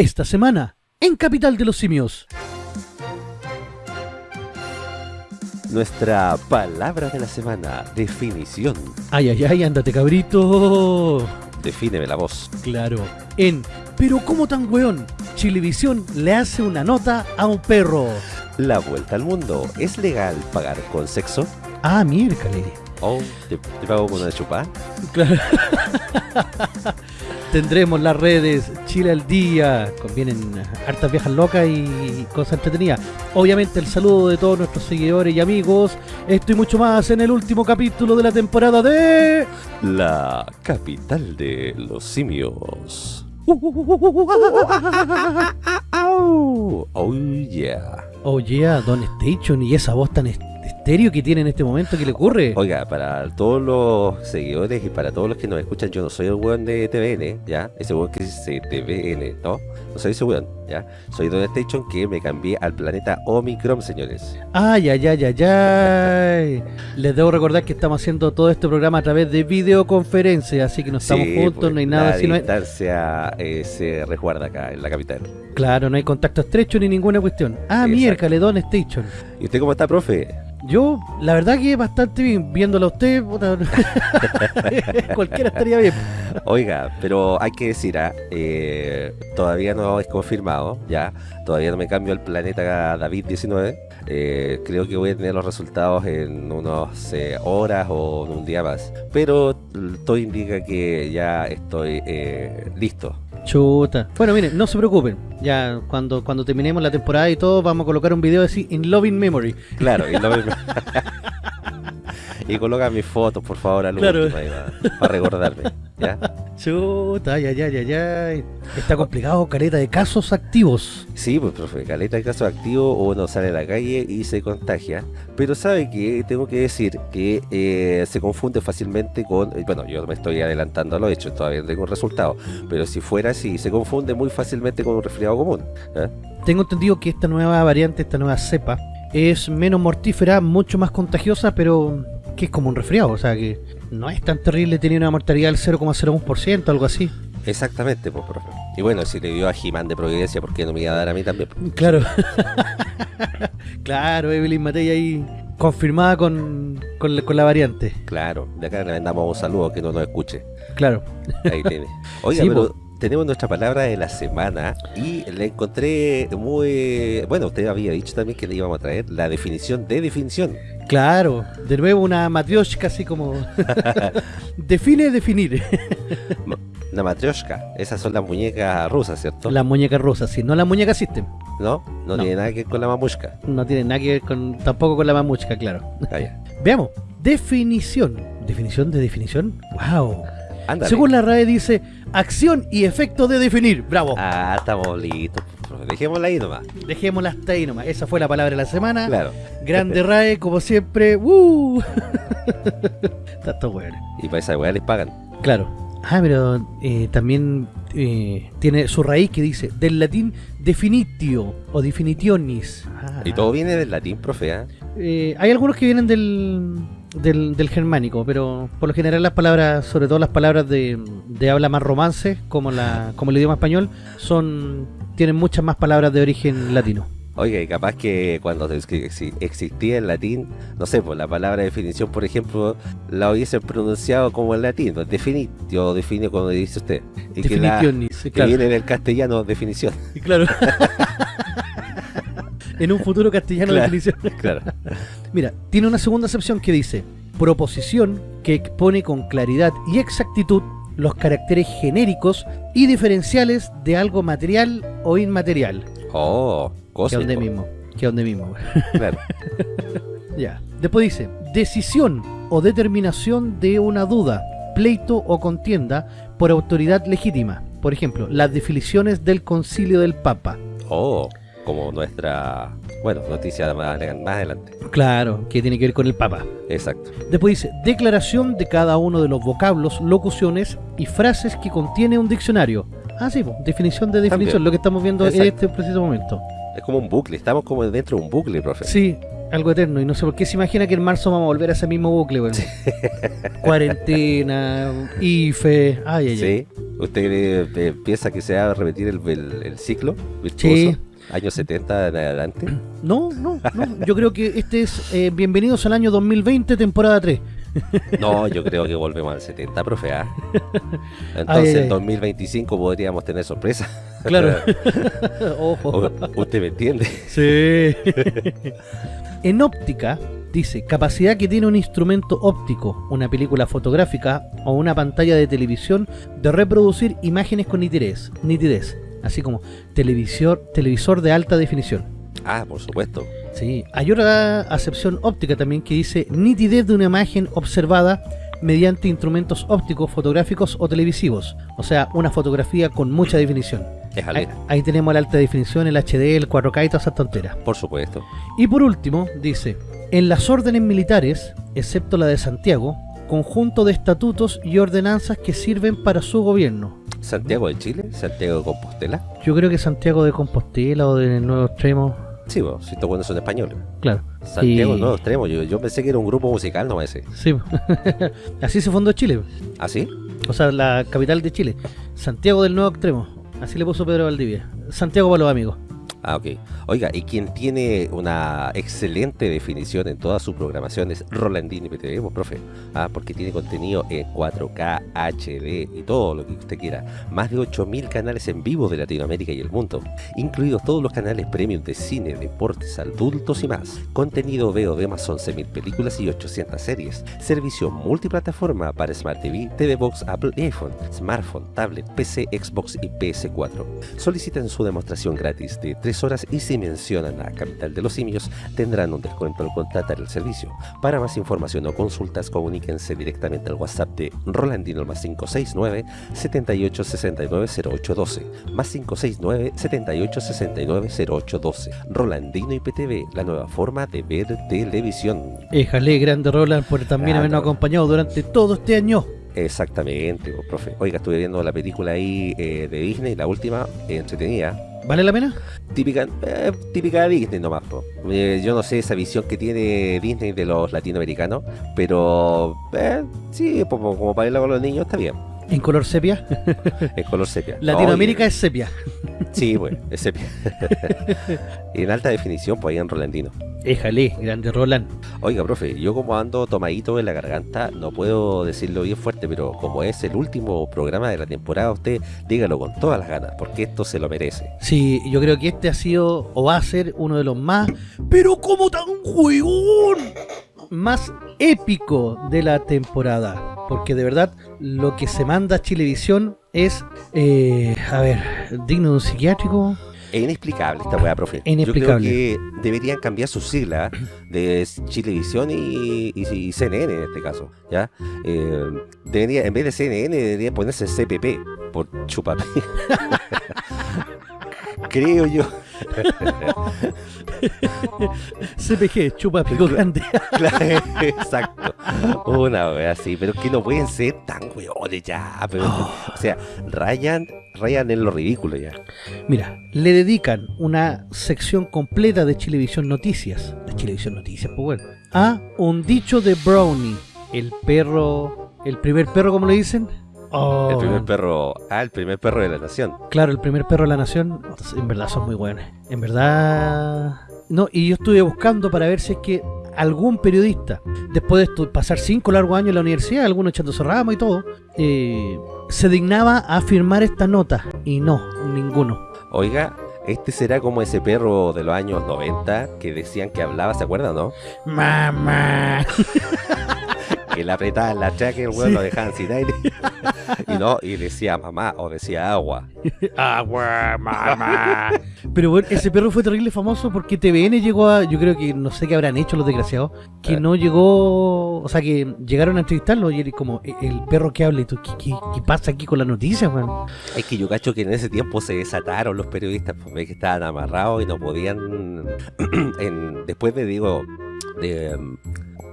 esta semana en Capital de los Simios. Nuestra palabra de la semana, definición. Ay, ay, ay, ándate cabrito. Defíneme la voz. Claro, en Pero ¿cómo tan weón? Chilevisión le hace una nota a un perro. La vuelta al mundo. ¿Es legal pagar con sexo? Ah, miércale. Oh, ¿te, te pago con una chupa? Claro. Tendremos las redes Chile al día, convienen hartas viejas locas y cosas entretenidas. Obviamente el saludo de todos nuestros seguidores y amigos. Esto y mucho más en el último capítulo de la temporada de... La capital de los simios. Oh yeah. Oh yeah, Don Station y esa voz tan estéreo que tiene en este momento, ¿qué le ocurre? Oiga, para todos los seguidores y para todos los que nos escuchan, yo no soy el weón de TVN, ¿ya? Ese weón que dice TVN, ¿no? No soy ese weón, ¿ya? Soy Don Station que me cambié al planeta Omicron, señores. Ay, ay, ay, ay, ay. Les debo recordar que estamos haciendo todo este programa a través de videoconferencia, así que no estamos Sí, juntos, pues, no hay nada La distancia eh, se resguarda acá, en la capital. Claro, no hay contacto estrecho ni ninguna cuestión. Ah, miércoles, Don Station. ¿Y usted cómo está, profe? Yo, la verdad que bastante bien, viéndolo a usted, cualquiera estaría bien. Oiga, pero hay que decir, ah, eh, todavía no es confirmado, ya, todavía no me cambio al planeta David-19. eh, creo que voy a tener los resultados en unas eh, horas o en un día más. Pero todo indica que ya estoy eh, listo. Chuta. Bueno, miren, no se preocupen. Ya cuando, cuando terminemos la temporada y todo, vamos a colocar un video así, in loving memory. Claro, y, lo- y coloca mis fotos, por favor, al Claro. último, ahí para recordarme. ¿ya? Chuta, ay, ay, ay, ay. Está complicado, careta de casos activos. Sí, pues profe, caleta de casos activos, uno sale a la calle y se contagia. Pero sabe que tengo que decir que eh, se confunde fácilmente con. eh, Bueno, yo me estoy adelantando a lo hecho, todavía no tengo un resultado. Pero si fuera así, se confunde muy fácilmente con un resfriado común. ¿eh? Tengo entendido que esta nueva variante, esta nueva cepa, es menos mortífera, mucho más contagiosa, pero que es como un resfriado, o sea que no es tan terrible, tenía una mortalidad del 0,01%, algo así. Exactamente, pues profe. Y bueno, si le dio a Jimán de Providencia, ¿por qué no me iba a dar a mí también? Claro. claro, Evelyn Matei ahí confirmada con, con, la, con la variante. Claro, de acá le mandamos un saludo que no nos escuche. Claro. Ahí tiene. Oiga, Sí, pero tenemos nuestra palabra de la semana y la encontré muy... Bueno, usted había dicho también que le íbamos a traer la definición de definición. Claro, de nuevo una matrioshka así como... Define definir. Una matrioshka. Esas son las muñecas rusas, ¿cierto? La muñeca rosa, sí, no la muñeca system. ¿No? ¿No? No. tiene nada que ver con la mamushka. No tiene nada que ver con, tampoco con la mamuchka, claro. Ah. Veamos, definición. ¿Definición de definición? ¡Wow! Según la RAE dice, acción y efecto de definir. ¡Bravo! Ah, estamos listos. Dejémosla ahí nomás. Dejémosla hasta ahí nomás. Esa fue la palabra de la semana. Claro. Grande RAE, como siempre. ¡Uh! Está todo bueno. Y para esa weá les pagan. Claro. Ah, pero eh, también eh, tiene su raíz que dice del latín definitio o definitionis. Ah. Y todo viene del latín, profe. Eh, hay algunos que vienen del, del, del germánico, pero por lo general las palabras, sobre todo las palabras de, de habla más romance, como la como el idioma español, son tienen muchas más palabras de origen latino. Y capaz que cuando existía el latín, no sé, pues la palabra definición, por ejemplo, la hubiesen pronunciado como en latín, definitio, define como dice usted. Y que, la, Definitionis, que claro. viene del castellano definición. Claro. en un futuro castellano Claro. definición. Claro. Mira, tiene una segunda acepción que dice proposición que expone con claridad y exactitud los caracteres genéricos y diferenciales de algo material o inmaterial. Oh, Que cósmico. donde mismo, que donde mismo. Claro. ya. Después dice, decisión o determinación de una duda, pleito o contienda por autoridad legítima. Por ejemplo, las definiciones del concilio del Papa. Oh, como nuestra, bueno, noticia más, más adelante. Claro, que tiene que ver con el Papa. Exacto. Después dice, declaración de cada uno de los vocablos, locuciones y frases que contiene un diccionario. Ah, sí, po, definición de definición, También. lo que estamos viendo en este preciso momento. Es como un bucle, estamos como dentro de un bucle, profe. Sí, Algo eterno. Y no sé por qué se imagina que en marzo vamos a volver a ese mismo bucle, weón. Cuarentena, IFE. Ay, ay, ¿Sí? ¿Usted eh, piensa que se va a repetir el, el- el ciclo virtuoso? Sí. Años 70 en adelante. No, no, no. Yo creo que este es eh, Bienvenidos al año 2020, temporada 3. No, yo creo que volvemos al 70, profe. ¿ah? Entonces, en 2025 podríamos tener sorpresa. Claro. Ojo. ¿Usted me entiende? Sí. en óptica, dice, capacidad que tiene un instrumento óptico, una película fotográfica o una pantalla de televisión de reproducir imágenes con nitidez, nitidez así como televisor, televisor de alta definición. Ah, por supuesto. Sí, hay otra acepción óptica también que dice nitidez de una imagen observada mediante instrumentos ópticos, fotográficos o televisivos, o sea, una fotografía con mucha definición. Ahí, ahí tenemos la alta definición, el HD, el 4K y todas esas tonteras. Por supuesto. Y por último, dice, en las órdenes militares, excepto la de Santiago, conjunto de estatutos y ordenanzas que sirven para su gobierno. Santiago de Chile, Santiago de Compostela. Yo creo que Santiago de Compostela o de Nuevo Extremo, Sí, bueno, si estos buenos son españoles. claro. Santiago Y- del Nuevo Extremo. Yo, yo pensé que era un grupo musical, no ese. Sí, así se fundó Chile, ¿Ah, sí? o sea, la capital de Chile, Santiago del Nuevo Extremo, así le puso Pedro Valdivia. Santiago para los amigos. Ah, ok. Oiga, y quien tiene una excelente definición en toda su programación es Rolandini PTV, pues, profe. Ah, porque tiene contenido en 4K, HD y todo lo que usted quiera. Más de 8000 canales en vivo de Latinoamérica y el mundo, incluidos todos los canales premium de cine, deportes, adultos y más. Contenido veo de más 11.000 películas y 800 series. Servicio multiplataforma para Smart TV, TV Box, Apple y iPhone, smartphone, tablet, PC, Xbox y PS4. Soliciten su demostración gratis de 3 horas y si mencionan a Capital de los Simios tendrán un descuento al contratar el servicio. Para más información o consultas comuníquense directamente al WhatsApp de Rolandino más 569 78 69 0812 más 569 78 69 0812 Rolandino IPTV, la nueva forma de ver televisión. Éjale, grande Roland, por también habernos acompañado durante todo este año. Exactamente, pues, profe. Oiga, estuve viendo la película ahí eh, de Disney, la última, eh, entretenida. ¿Vale la pena? típica eh, típica de Disney nomás. Eh, yo no sé esa visión que tiene Disney de los latinoamericanos pero eh, sí como, como para irla con los niños está bien En color sepia. en color sepia Latinoamérica es sepia. sí pues es sepia y en alta definición pues ahí en Rolandino Éjale, grande Roland. oiga profe yo como ando tomadito en la garganta no puedo decirlo bien fuerte pero como es el último programa de la temporada usted dígalo con todas las ganas porque esto se lo merece Sí, yo creo que este ha sido o va a ser uno de los más, pero como tan juegón, más épico de la temporada. Porque de verdad, lo que se manda a Chilevisión es, eh, a ver, digno de un psiquiátrico. Es inexplicable esta weá, profe. Inexplicable. Yo creo que deberían cambiar sus siglas de Chilevisión y, y- y CNN en este caso, ¿ya? Eh, debería, en vez de CNN debería ponerse CPP por chupapi. creo yo. CPG, chupa pico grande. Claro, Exacto. Una wea así, pero es que no pueden ser tan weones ya. Pero, O sea, rayan, rayan en lo ridículo ya. Mira, le dedican una sección completa de Chilevisión Noticias, de Chilevisión Noticias, pues bueno, a un dicho de Brownie, el perro, el primer perro, como le dicen. Oh, El primer perro, ah, el primer perro de la nación. Claro, el primer perro de la nación, en verdad son muy buenos. En verdad... No, y yo estuve buscando para ver si es que algún periodista, después de pasar cinco largos años en la universidad, algunos echándose y todo, eh, se dignaba a firmar esta nota. Y no, ninguno. Oiga, este será como ese perro de los años 90 que decían que hablaba, ¿se acuerdan, no? Mamá. Que le apretaban la chaca y el weón Sí. lo dejaban sin aire. y no, y decía mamá o decía agua. Agua, mamá. Pero bueno, ese perro fue terrible famoso porque TVN llegó a. Yo creo que no sé qué habrán hecho los desgraciados. Que Eh. no llegó. O sea, que llegaron a entrevistarlo y él como, "E- el perro que habla y tú, ¿qué, qué, qué pasa aquí con las noticias, man? Es que yo cacho que en ese tiempo se desataron los periodistas, pues ve que estaban amarrados y no podían. en- después de, digo, de. um,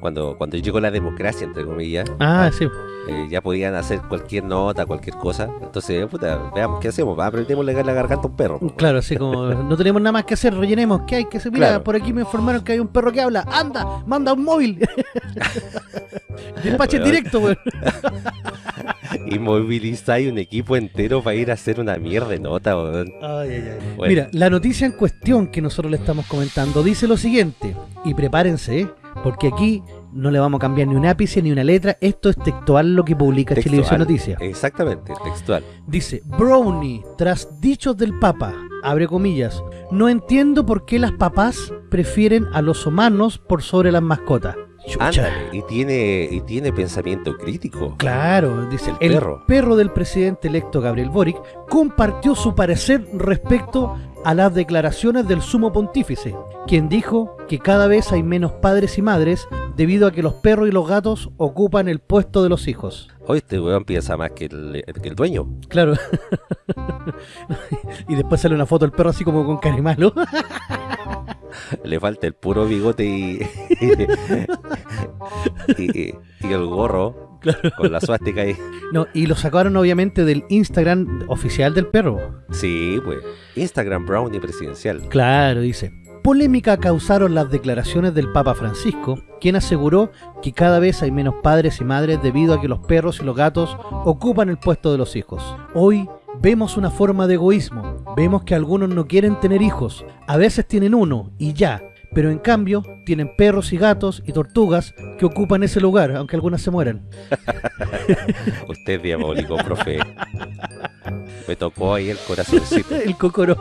cuando, cuando llegó la democracia, entre comillas, Ah, sí. eh, ya podían hacer cualquier nota, cualquier cosa. Entonces, puta, veamos qué hacemos. Aprendemos a la garganta a un perro. Claro, así como no tenemos nada más que hacer, rellenemos. ¿Qué hay que hacer? Mira, Claro. por aquí me informaron que hay un perro que habla. Anda, manda un móvil. Despache en Weón. directo, weón. Y movilizáis un equipo entero para ir a hacer una mierda de nota, weón. Ay, ay, ay. Bueno. Mira, la noticia en cuestión que nosotros le estamos comentando dice lo siguiente, y prepárense, porque aquí no le vamos a cambiar ni un ápice ni una letra, esto es textual lo que publica Textual. Televisión Noticias. Exactamente, textual. Dice, Brownie, tras dichos del Papa, abre comillas, no entiendo por qué las papás prefieren a los humanos por sobre las mascotas. Ándale, y tiene, y tiene pensamiento crítico. Claro, dice El el, perro. perro del presidente electo Gabriel Boric compartió su parecer respecto a las declaraciones del sumo pontífice, quien dijo que cada vez hay menos padres y madres debido a que los perros y los gatos ocupan el puesto de los hijos. Hoy este weón piensa más que el, que el dueño. Claro. y después sale una foto del perro así como con carimalo. Le falta el puro bigote y, y, y el gorro con la suástica ahí. no, y lo sacaron obviamente del Instagram oficial del perro. Sí, pues. Instagram Brownie presidencial. Claro, dice. Polémica causaron las declaraciones del Papa Francisco, quien aseguró que cada vez hay menos padres y madres debido a que los perros y los gatos ocupan el puesto de los hijos. Hoy vemos una forma de egoísmo, vemos que algunos no quieren tener hijos, a veces tienen uno y ya, pero en cambio tienen perros y gatos y tortugas que ocupan ese lugar, aunque algunas se mueran. Usted es diabólico, profe. Me tocó ahí el corazoncito. El cocoro.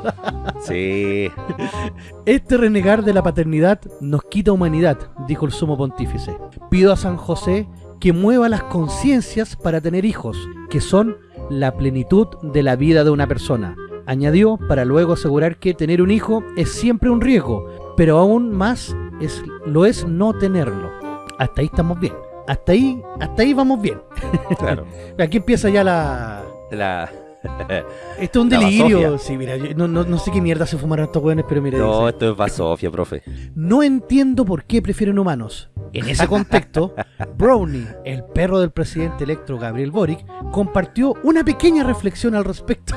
Sí. Este renegar de la paternidad nos quita humanidad, dijo el sumo pontífice. Pido a San José que mueva las conciencias para tener hijos, que son la plenitud de la vida de una persona. Añadió para luego asegurar que tener un hijo es siempre un riesgo, pero aún más es, lo es no tenerlo. Hasta ahí estamos bien. Hasta ahí, hasta ahí vamos bien. Claro. Aquí empieza ya la... La... Esto es un delirio. Sí, mira, yo no, no- no sé qué mierda se fumaron estos jóvenes, pero mira, No, dice, esto es basofia, profe. No entiendo por qué prefieren humanos. En ese contexto, Brownie, el perro del presidente electo Gabriel Boric, compartió una pequeña reflexión al respecto.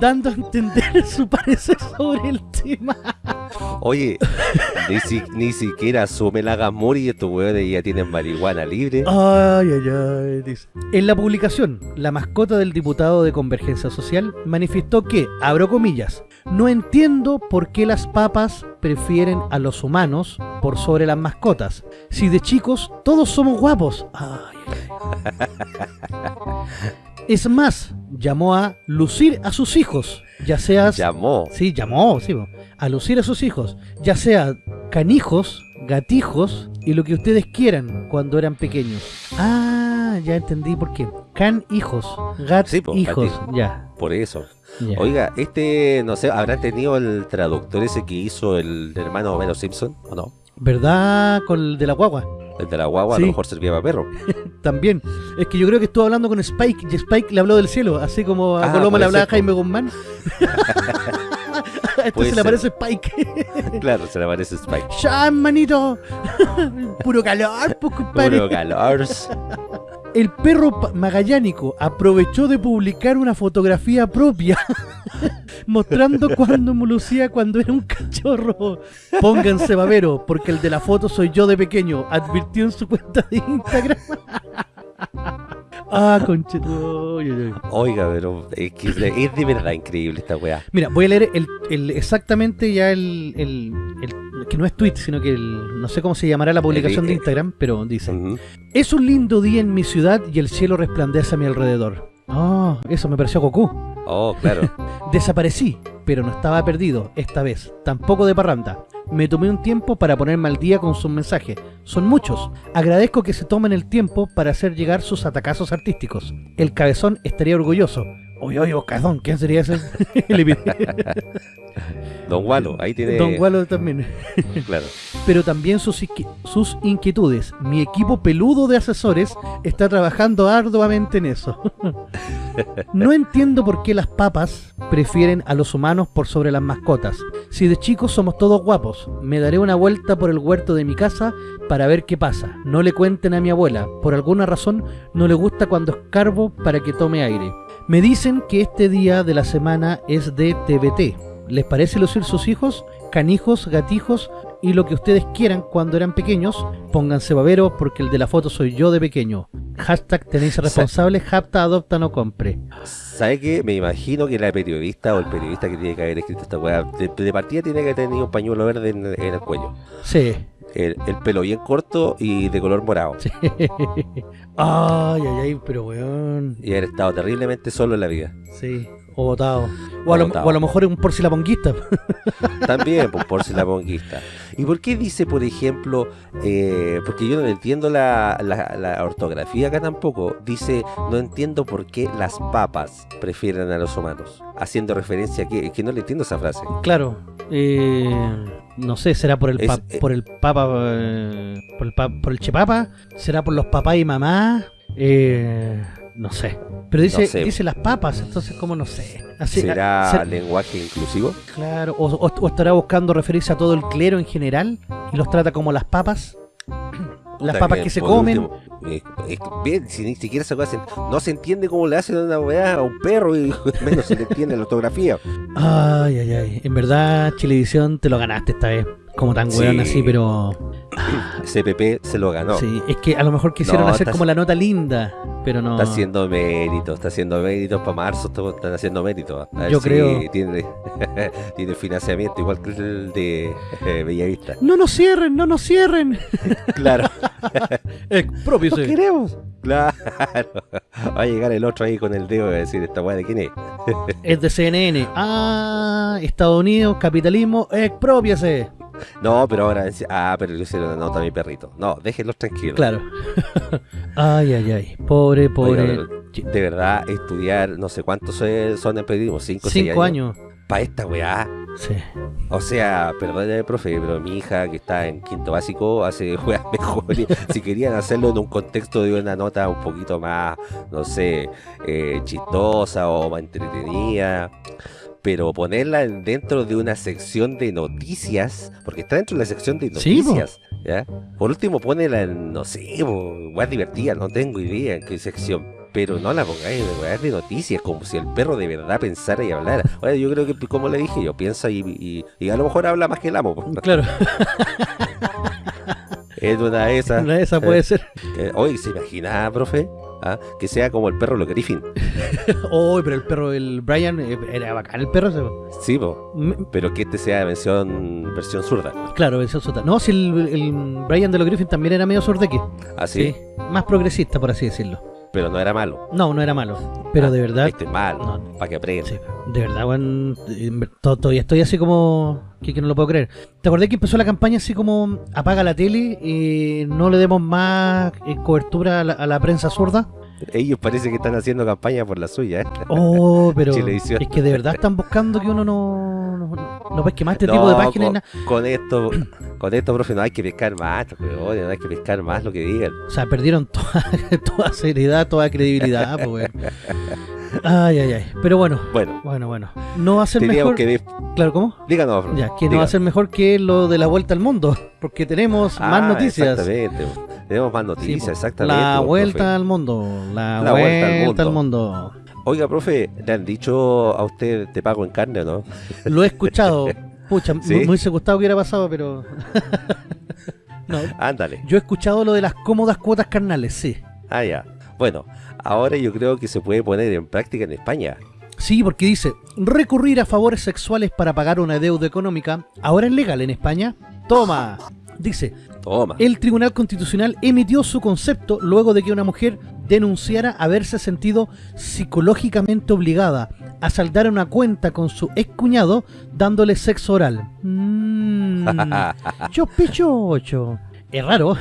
Dando a entender su parecer sobre el tema. Oye, ni, si- ni siquiera asume la gamuri y estos weones ya tienen marihuana libre. Ay, ay, ay, dice. En la publicación, la mascota del diputado de Convergencia Social manifestó que, abro comillas, no entiendo por qué las papas prefieren a los humanos por sobre las mascotas. Si de chicos todos somos guapos. Ay, ay, ay. Es más, llamó a lucir a sus hijos, ya seas... Llamó. Sí, llamó, sí, a lucir a sus hijos, ya sea canijos, gatijos y lo que ustedes quieran cuando eran pequeños. Ah, ya entendí por qué. Can hijos, gat Sí, po, hijos, gatijos. ya. Por eso. ya. Oiga, este, no sé, ¿habrá tenido el traductor ese que hizo el hermano Homero Simpson? ¿O no? ¿Verdad? Con el de la guagua. El de la guagua a lo mejor servía para perro. También. Es que yo creo que estuvo hablando con Spike y Spike le habló del cielo, así como a Ah, Coloma le hablaba ser. Jaime Guzmán. Puede Entonces le ser. aparece Spike. claro, se le parece Spike. ¡Ya, manito! Puro calor, pues, compadre. Puro calor. El perro magallánico aprovechó de publicar una fotografía propia mostrando cuando lucía cuando era un cachorro. Pónganse babero, porque el de la foto soy yo de pequeño, advirtió en su cuenta de Instagram. ah, uy. Oiga, pero es que es de, verdad increíble esta weá. Mira, voy a leer el, el- exactamente ya el, el- el- que no es tweet, sino que el, no sé cómo se llamará la publicación de Instagram, pero dice. Es un lindo día en mi ciudad y el cielo resplandece a mi alrededor. Ah, eso me pareció Goku. Oh, claro. Desaparecí, pero no estaba perdido, esta vez, tampoco de parranda. Me tomé un tiempo para ponerme al día con sus mensajes. Son muchos. Agradezco que se tomen el tiempo para hacer llegar sus atacazos artísticos. El cabezón estaría orgulloso. Oye, oye, ¿quién sería ese? Don Walo, ahí tiene. Don Gualo también. Claro. Pero también sus, sus inquietudes. Mi equipo peludo de asesores está trabajando arduamente en eso. no entiendo por qué las papas prefieren a los humanos por sobre las mascotas. Si de chicos somos todos guapos, me daré una vuelta por el huerto de mi casa para ver qué pasa. No le cuenten a mi abuela, por alguna razón no le gusta cuando escarbo para que tome aire. Me dicen que este día de la semana es de TBT. ¿Les parece lucir sus hijos? Canijos, gatijos y lo que ustedes quieran cuando eran pequeños, pónganse baberos porque el de la foto soy yo de pequeño. Hashtag tenéis responsable, japta, adopta, no compre. ¿Sabe qué? Me imagino que la periodista o el periodista que tiene que haber escrito esta weá, de, de partida tiene que tener un pañuelo verde en, en el cuello. Sí. El, el pelo bien corto y de color morado. sí. ay, ay, ay, pero weón. Y haber estado terriblemente solo en la vida. Sí. O votado. O a, lo, Botado. o a lo mejor es un porcilaponguista. También, pues, por si la ponguista. ¿Y por qué dice, por ejemplo, eh, porque yo no entiendo la, la- la ortografía acá tampoco, dice, no entiendo por qué las papas prefieren a los humanos? Haciendo referencia a que, que no le entiendo esa frase. claro. Eh, no sé, será por el, Es- pa- eh. por el papa, eh, por el, pa- por el chepapa, será por los papás y mamás, eh, no sé. Pero dice, No sé. dice las papas, entonces como no sé. Así, ¿Será ser- lenguaje inclusivo? claro, o, o- o estará buscando referirse a todo el clero en general y los trata como las papas. las papas que se comen. último, eh, bien, si ni siquiera se- no se entiende cómo le hacen una weá a un perro y menos se le entiende la ortografía. Ay, ay, ay. En verdad, Chilevisión te lo ganaste esta vez. Como tan Sí. weón así, pero... CPP se lo ganó. Sí, es que a lo mejor quisieron No, hacer como la nota linda, pero no... Está haciendo méritos, está haciendo méritos para marzo, está- están haciendo méritos. A ver Yo si creo. Tiene, tiene financiamiento igual que el de eh, Bellavista. ¡No nos cierren, no nos cierren! Claro, Expropiese. queremos. Claro. Va a llegar el otro ahí con el dedo y va a decir, ¿esta weá de quién es? Es de CNN. Ah, Estados Unidos, capitalismo, expropiese. No, pero ahora, ah, pero le hicieron una nota a mi perrito. No, déjenlos tranquilos. Claro. ay, ay, ay. Pobre, pobre. Oiga, pero, de verdad, estudiar, no sé cuántos son en periodismo, cinco, seis Cinco años. Para esta weá. Sí. O sea, perdóneme, profe, pero mi hija que está en quinto básico hace juegas mejores. si querían hacerlo en un contexto de una nota un poquito más, no sé, eh, chistosa o más entretenida. Pero ponerla en- dentro de una sección de noticias, porque está dentro de la sección de Sí, noticias, ¿ya? Por último, ponela en, no sé, más divertida, no tengo idea en qué sección. Pero no la pongáis en de noticias, como si el perro de verdad pensara y hablara. Oye, yo creo que, como le dije yo, piensa y, y, y a lo mejor habla más que el amo. Claro, Es una de esas. una de esas puede ser. Eh, oye, ¿se imagina, profe? ¿Ah? Que sea como el perro lo Griffin. Oh, pero el perro, el Brian, eh, era bacán el perro. Sí, po. Me- pero que este sea versión, versión zurda. Claro, versión sota. No, si el, el Brian de los Griffin también era medio sordeque. Así, Sí. Más progresista, por así decirlo. Pero no era malo. No, no era malo. Pero Ah, de verdad, Este es malo, No. para que aprenda. sí, de verdad, ver- to- todavía estoy así como que, que no lo puedo creer. ¿Te acordás que empezó la campaña así como apaga la tele y no le demos más eh, cobertura a la, a la prensa zurda? Ellos parece que están haciendo campaña por la suya. ¿eh? Oh, pero Chilevisión. es que de verdad están buscando que uno no, no, no más este tipo de páginas. con, esto, con esto, profe, no hay que pescar más, weón, no hay que pescar más lo que digan. O sea, perdieron toda, toda seriedad, toda credibilidad, pues. Ay, ay, ay. Pero bueno, Bueno, bueno, bueno. No va a ser mejor. que... Claro, ¿cómo? Díganos, profe. Ya, que no va a ser mejor que lo de la vuelta al mundo, porque tenemos más Ah, noticias. Exactamente. Tenemos más noticias, exactamente. La vuelta profe. al mundo, la, La vuelta, vuelta al al mundo. Oiga, profe, ¿le han dicho a usted te pago en carne no? Lo he escuchado. Pucha, ¿Sí? me hubiese gustado que hubiera pasado, pero. no, Ándale. yo he escuchado lo de las cómodas cuotas carnales, sí. Ah, ya. Bueno, ahora yo creo que se puede poner en práctica en España. Sí, porque dice, recurrir a favores sexuales para pagar una deuda económica, ahora es legal en España. Toma. Dice, Toma. el Tribunal Constitucional emitió su concepto luego de que una mujer denunciara haberse sentido psicológicamente obligada a saldar una cuenta con su excuñado dándole sexo oral. Mm, chocho. Es raro.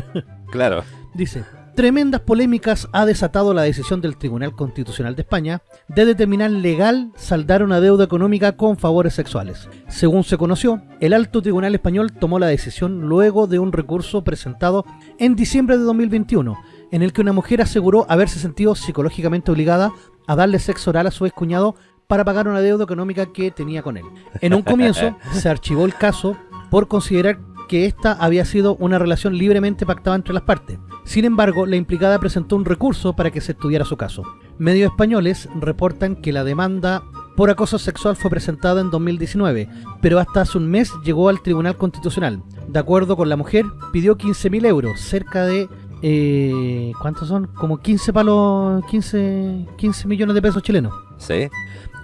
claro. Dice, tremendas polémicas ha desatado la decisión del Tribunal Constitucional de España de determinar legal saldar una deuda económica con favores sexuales. Según se conoció, el alto tribunal español tomó la decisión luego de un recurso presentado en diciembre de 2021, en el que una mujer aseguró haberse sentido psicológicamente obligada a darle sexo oral a su excuñado para pagar una deuda económica que tenía con él. En un comienzo se archivó el caso por considerar que esta había sido una relación libremente pactada entre las partes. Sin embargo, la implicada presentó un recurso para que se estudiara su caso. Medios españoles reportan que la demanda por acoso sexual fue presentada en 2019, pero hasta hace un mes llegó al Tribunal Constitucional. De acuerdo con la mujer, pidió 15.000 euros, cerca de... Eh, ¿Cuántos son? Como 15 palos, 15, 15 millones de pesos chilenos. Sí.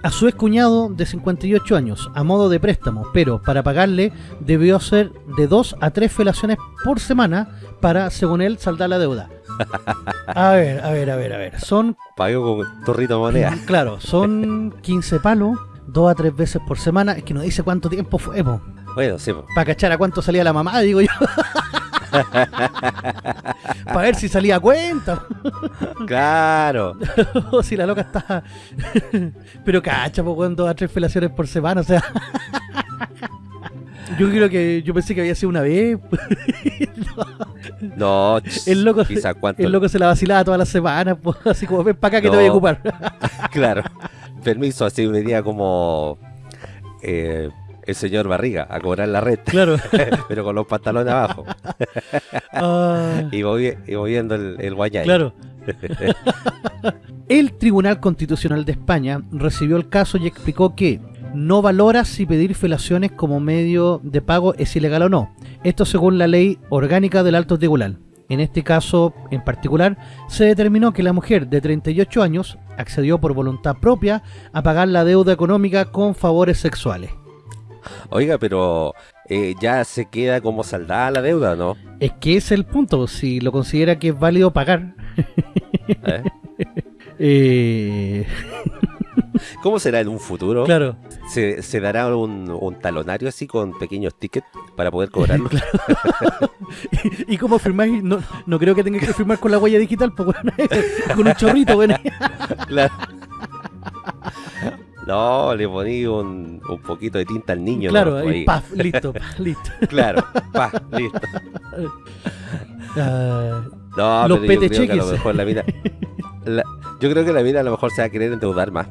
A su excuñado de 58 años, a modo de préstamo, pero para pagarle debió hacer de 2 a 3 felaciones por semana para, según él, saldar la deuda. A ver, a ver, a ver, a ver. Son, Pago con torrito moneda. claro, son 15 palos, 2 a 3 veces por semana. Es que no dice cuánto tiempo fue, Bueno, sí, po. Para cachar a cuánto salía la mamá, digo yo. Para ver si salía a cuenta. claro. o si la loca está... Pero cacha, pues, weón, dos a tres felaciones por semana, o sea... Yo creo que... Yo pensé que había sido una vez. No, ch, El loco, el se la vacilaba todas las semanas, pues, así como, ven para acá que te voy a No. ocupar. Claro. Permiso, así venía como eh, el señor Barriga a cobrar la red, claro. pero con los pantalones abajo Ah, y, movi- y moviendo el, el guayay. claro. El Tribunal Constitucional de España recibió el caso y explicó que no valora si pedir felaciones como medio de pago es ilegal o no. Esto según la ley orgánica del Alto Tribunal. En este caso en particular, se determinó que la mujer de 38 años accedió por voluntad propia a pagar la deuda económica con favores sexuales. Oiga, pero eh, ya se queda como saldada la deuda, ¿no? Es que es el punto, si lo considera que es válido pagar. ¿Eh? eh, ¿Cómo será en un futuro? claro, ¿Se, se dará un, un talonario así con pequeños tickets para poder cobrarlo? ¿Y cómo firmáis? No, no creo que tenga que firmar con la huella digital, pues, bueno, con un chorrito, bueno. Claro. No, le poní un, un poquito de tinta al niño. Claro, ¿no? ahí, paf, listo, paf, listo. Claro, pa, listo. Ah, No, Los pero yo creo que a lo cheques. mejor la mina... la- yo creo que la mina a lo mejor se va a querer endeudar más.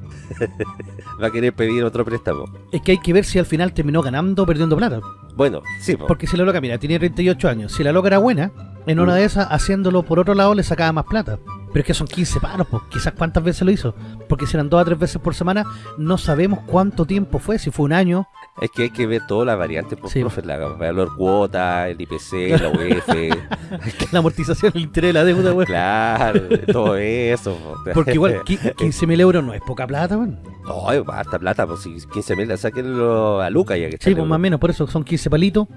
va a querer pedir otro préstamo. es que hay que ver si al final terminó ganando o perdiendo plata. Bueno, sí, po. Porque si la loca, mira, tiene 38 años. Si la loca era buena, en una de esas, haciéndolo por otro lado, le sacaba más plata. Pero es que son 15 palos, pues quizás cuántas veces lo hizo. Porque si eran dos a tres veces por semana, no sabemos cuánto tiempo fue, si fue un año. Es que hay que ver todas las variantes, por Sí. profe, la valor cuota, el IPC, la UF, La amortización, el interés de la deuda, claro, todo eso. po. Porque igual, 15 mil euros no es poca plata, weón. No, harta plata, pues si 15 mil, sáquenlo a Luca ya que Sí, pues más o menos, por eso son 15 palitos.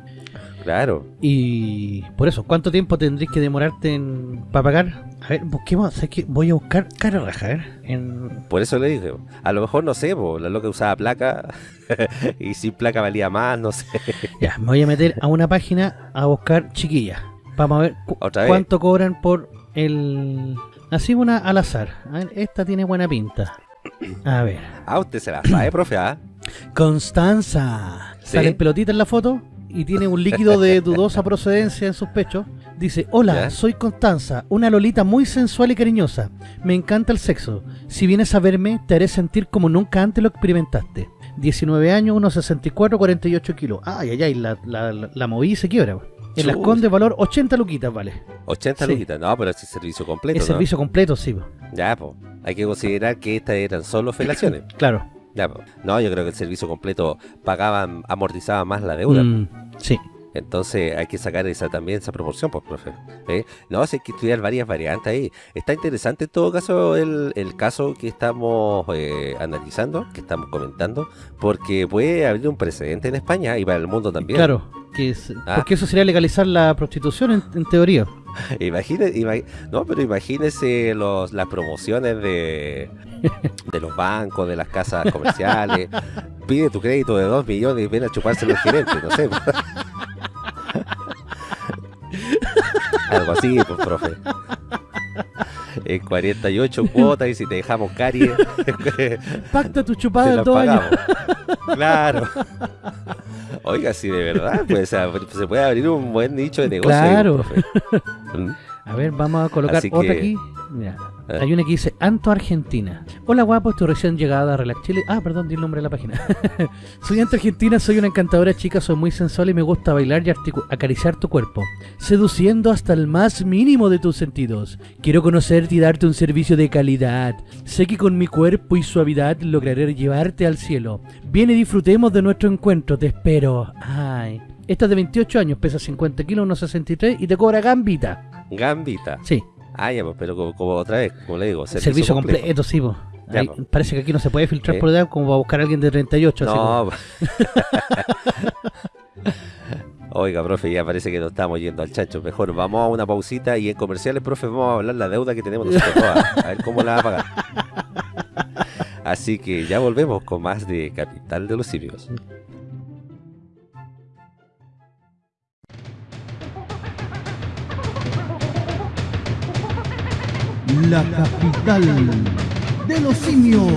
Claro. Y por eso, ¿cuánto tiempo tendréis que demorarte en para pagar? A ver, busquemos, ¿sabes qué? Voy a buscar cara raja, a ver. En... Por eso le dije, a lo mejor no sé, po, la loca usaba placa y sin placa valía más, no sé. Ya, me voy a meter a una página a buscar chiquillas. Vamos a ver cu- Otra vez. cuánto cobran por el... Así una al azar. A ver, esta tiene buena pinta. A ver. Ah, usted se la sabe, profe, ¿ah? Constanza. ¿Sí? Sale pelotita en la foto y tiene un líquido de dudosa procedencia en sus pechos. Dice, hola, ¿Ya? soy Constanza, una lolita muy sensual y cariñosa. Me encanta el sexo. Si vienes a verme, te haré sentir como nunca antes lo experimentaste. 19 años, unos 64, 48 kilos. Ay, ay, ay, la, la, la, la moví y se quiebra. En las. Condes, valor 80 luquitas, vale. 80 Sí. luquitas, no, pero es servicio completo, Es ¿no? servicio completo, sí. po. Ya, pues, hay que considerar que estas eran solo felaciones. Claro. Ya. No, yo creo que el servicio completo pagaban, amortizaba más la deuda. Mm, sí. Entonces hay que sacar esa también esa proporción, pues, profe. ¿Eh? No, hay que estudiar varias variantes ahí. Está interesante en todo caso el, el caso que estamos eh, analizando, que estamos comentando, porque puede haber un precedente en España y para el mundo también. Claro. Que es, Ah. Porque eso sería legalizar la prostitución en, en teoría. Imagine, ima- no, pero imagínese los, las promociones de, de los bancos, de las casas comerciales. Pide tu crédito de 2 millones y ven a chuparse los gerentes, no sé. Algo así, pues, profe. En 48 cuotas y si te dejamos caries, Pacta tu chupada en dos años. Claro. Oiga, si de verdad, pues se puede abrir un buen nicho de negocio. ahí, Claro. profe. A ver, vamos a colocar Así otra que- aquí. Mira, Eh. Hay una que dice Anto Argentina. Hola guapo, estoy recién llegada a Relax Chile. Ah, perdón, di el nombre de la página. soy Anto Argentina, soy una encantadora chica, soy muy sensual y me gusta bailar y acariciar tu cuerpo, seduciendo hasta el más mínimo de tus sentidos. Quiero conocerte y darte un servicio de calidad. Sé que con mi cuerpo y suavidad lograré llevarte al cielo. Viene y disfrutemos de nuestro encuentro, te espero. Ay. Esta es de 28 años, pesa 50 kilos, 1,63 y te cobra gambita. Gambita. Sí, Ah, ya, pues, pero como, como otra vez, como le digo, servicio, servicio, completo. completo, sí, po. Ya, Ahí po. parece que aquí no se puede filtrar Eh. por edad como va a buscar a alguien de 38. así como- No. Oiga, profe, ya parece que nos estamos yendo al chancho. Mejor vamos a una pausita y en comerciales, profe, vamos a hablar la deuda que tenemos nosotros todas. A ver cómo la va a pagar. Así que ya volvemos con más de Capital de los Simios. La capital de los simios.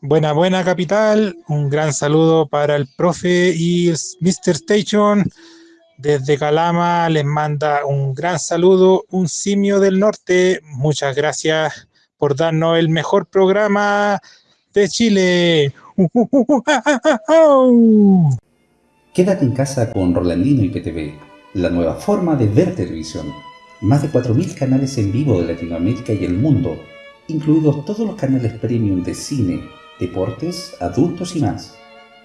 Buena, buena capital. Un gran saludo para el profe y Mr. Station. Desde Calama les manda un gran saludo, un simio del norte. Muchas gracias por darnos el mejor programa de Chile. Quédate en casa con Rolandino y PTV, la nueva forma de ver televisión. Más de 4.000 canales en vivo de Latinoamérica y el mundo, incluidos todos los canales premium de cine, deportes, adultos y más.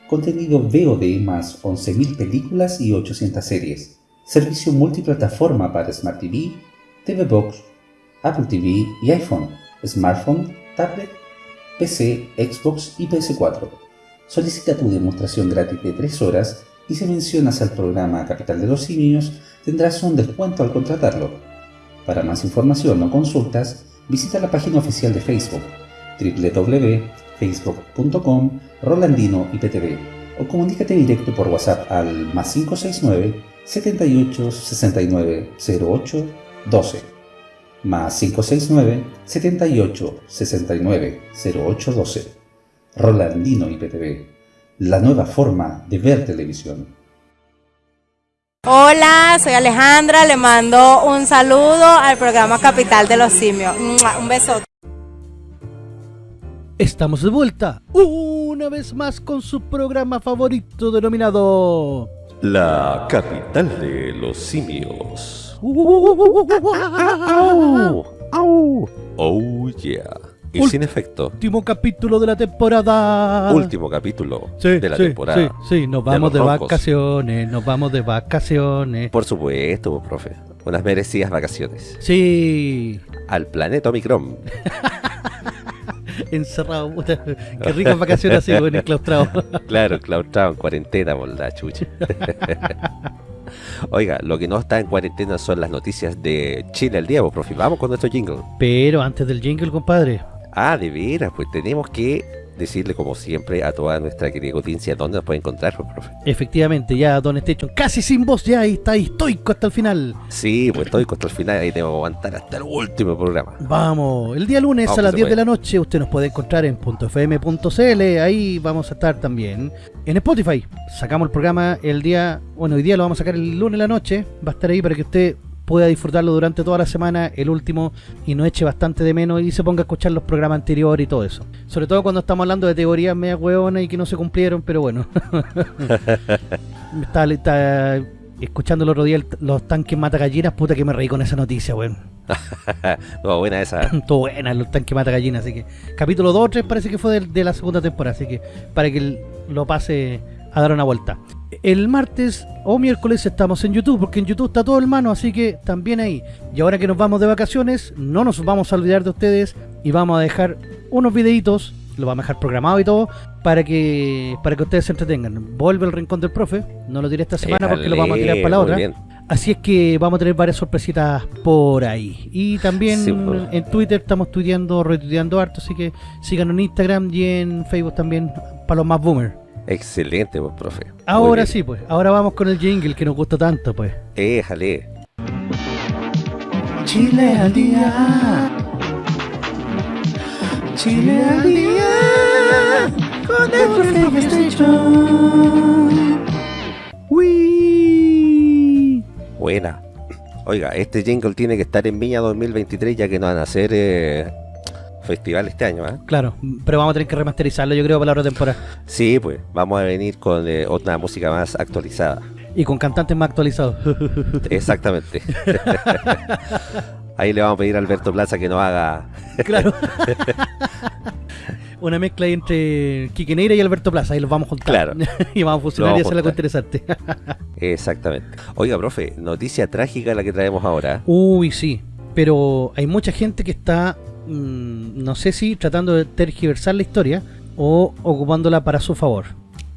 Contenido VOD más 11.000 películas y 800 series. Servicio multiplataforma para Smart TV, TV Box, Apple TV y iPhone, smartphone, tablet, PC, Xbox y PS4. Solicita tu demostración gratis de 3 horas y si mencionas al programa Capital de los Simios tendrás un descuento al contratarlo. Para más información o consultas, visita la página oficial de Facebook www.facebook.com Rolandino IPTV o comunícate directo por WhatsApp al más 569 78 69 08 12 más 569 78 69 08 12 Rolandino IPTV, la nueva forma de ver televisión. Hola, soy Alejandra, le mando un saludo al programa Capital de los Simios. Un besote. Estamos de vuelta una vez más con su programa favorito denominado... La capital de los simios. Oh yeah. Y sin efecto, Último capítulo de la temporada. último capítulo de la temporada. Sí, nos vamos de, vacaciones, nos vamos de vacaciones. Por supuesto, pues, profe. Unas merecidas vacaciones. Sí, Al planeta Omicron. encerrado. Qué ricas vacaciones así, bueno, enclaustrado. Claro, claustrado en cuarentena por la chucha. Oiga, lo que no está en cuarentena son las noticias de Chile al día, pues, profe. Vamos con nuestro jingle. Pero antes del jingle, compadre, Ah, de veras, pues tenemos que decirle como siempre a toda nuestra querida audiencia dónde nos puede encontrar, pues, profe. efectivamente, ya Don Station casi sin voz ya ahí está ahí estoico hasta el final. Sí, pues estoy contra el final y tengo que aguantar hasta el último programa. Vamos, el día lunes Vamos, a las se 10 de la noche usted nos puede encontrar en .fm.cl, ahí vamos a estar también. En Spotify, sacamos el programa el día, bueno, hoy día lo vamos a sacar el lunes en la noche, va a estar ahí para que usted pueda disfrutarlo durante toda la semana, el último, y no eche bastante de menos y se ponga a escuchar los programas anteriores y todo eso. Sobre todo cuando estamos hablando de teorías media hueonas y que no se cumplieron, pero bueno. estaba, estaba escuchando el otro día el- los tanques mata gallinas, puta que me reí con esa noticia, weón. no, buena esa. Todo buena, los tanques mata gallinas, así que capítulo 2 o 3 parece que fue de, de la segunda temporada, así que para que lo pase a dar una vuelta. El martes o miércoles estamos en YouTube, porque en YouTube está todo hermano, así que también ahí. Y ahora que nos vamos de vacaciones, no nos vamos a olvidar de ustedes y vamos a dejar unos videitos, lo vamos a dejar programado y todo, para que para que ustedes se entretengan. Vuelve el rincón del profe, no lo diré esta semana porque lo vamos a tirar para la otra. bien. Así es que vamos a tener varias sorpresitas por ahí. Y también Sí, pues. en Twitter estamos tuiteando, retuiteando harto, así que síganos en Instagram y en Facebook también para los más boomers. Excelente, pues, profe. Ahora sí, pues, ahora vamos con el jingle que nos gusta tanto, pues. Éjale. Chile al día. Chile al día. Con el profe Station. ¡Uy! Buena. Oiga, este jingle tiene que estar en Viña 2023 ya que no van a hacer eh, festival este año, ¿ah? Claro, pero vamos a tener que remasterizarlo, yo creo, para la otra temporada. Sí, pues, vamos a venir con eh, otra música más actualizada. Y con cantantes más actualizados. Exactamente. Ahí le vamos a pedir a Alberto Plaza que nos haga. claro. Una mezcla entre Quique Neira y Alberto Plaza, ahí los vamos a juntar. Claro. y vamos a fusionar Lo y hacer algo interesante. Exactamente. Oiga, profe, noticia trágica la que traemos ahora. Uy, sí. Pero hay mucha gente que está, mm, no sé si tratando de tergiversar la historia o ocupándola para su favor.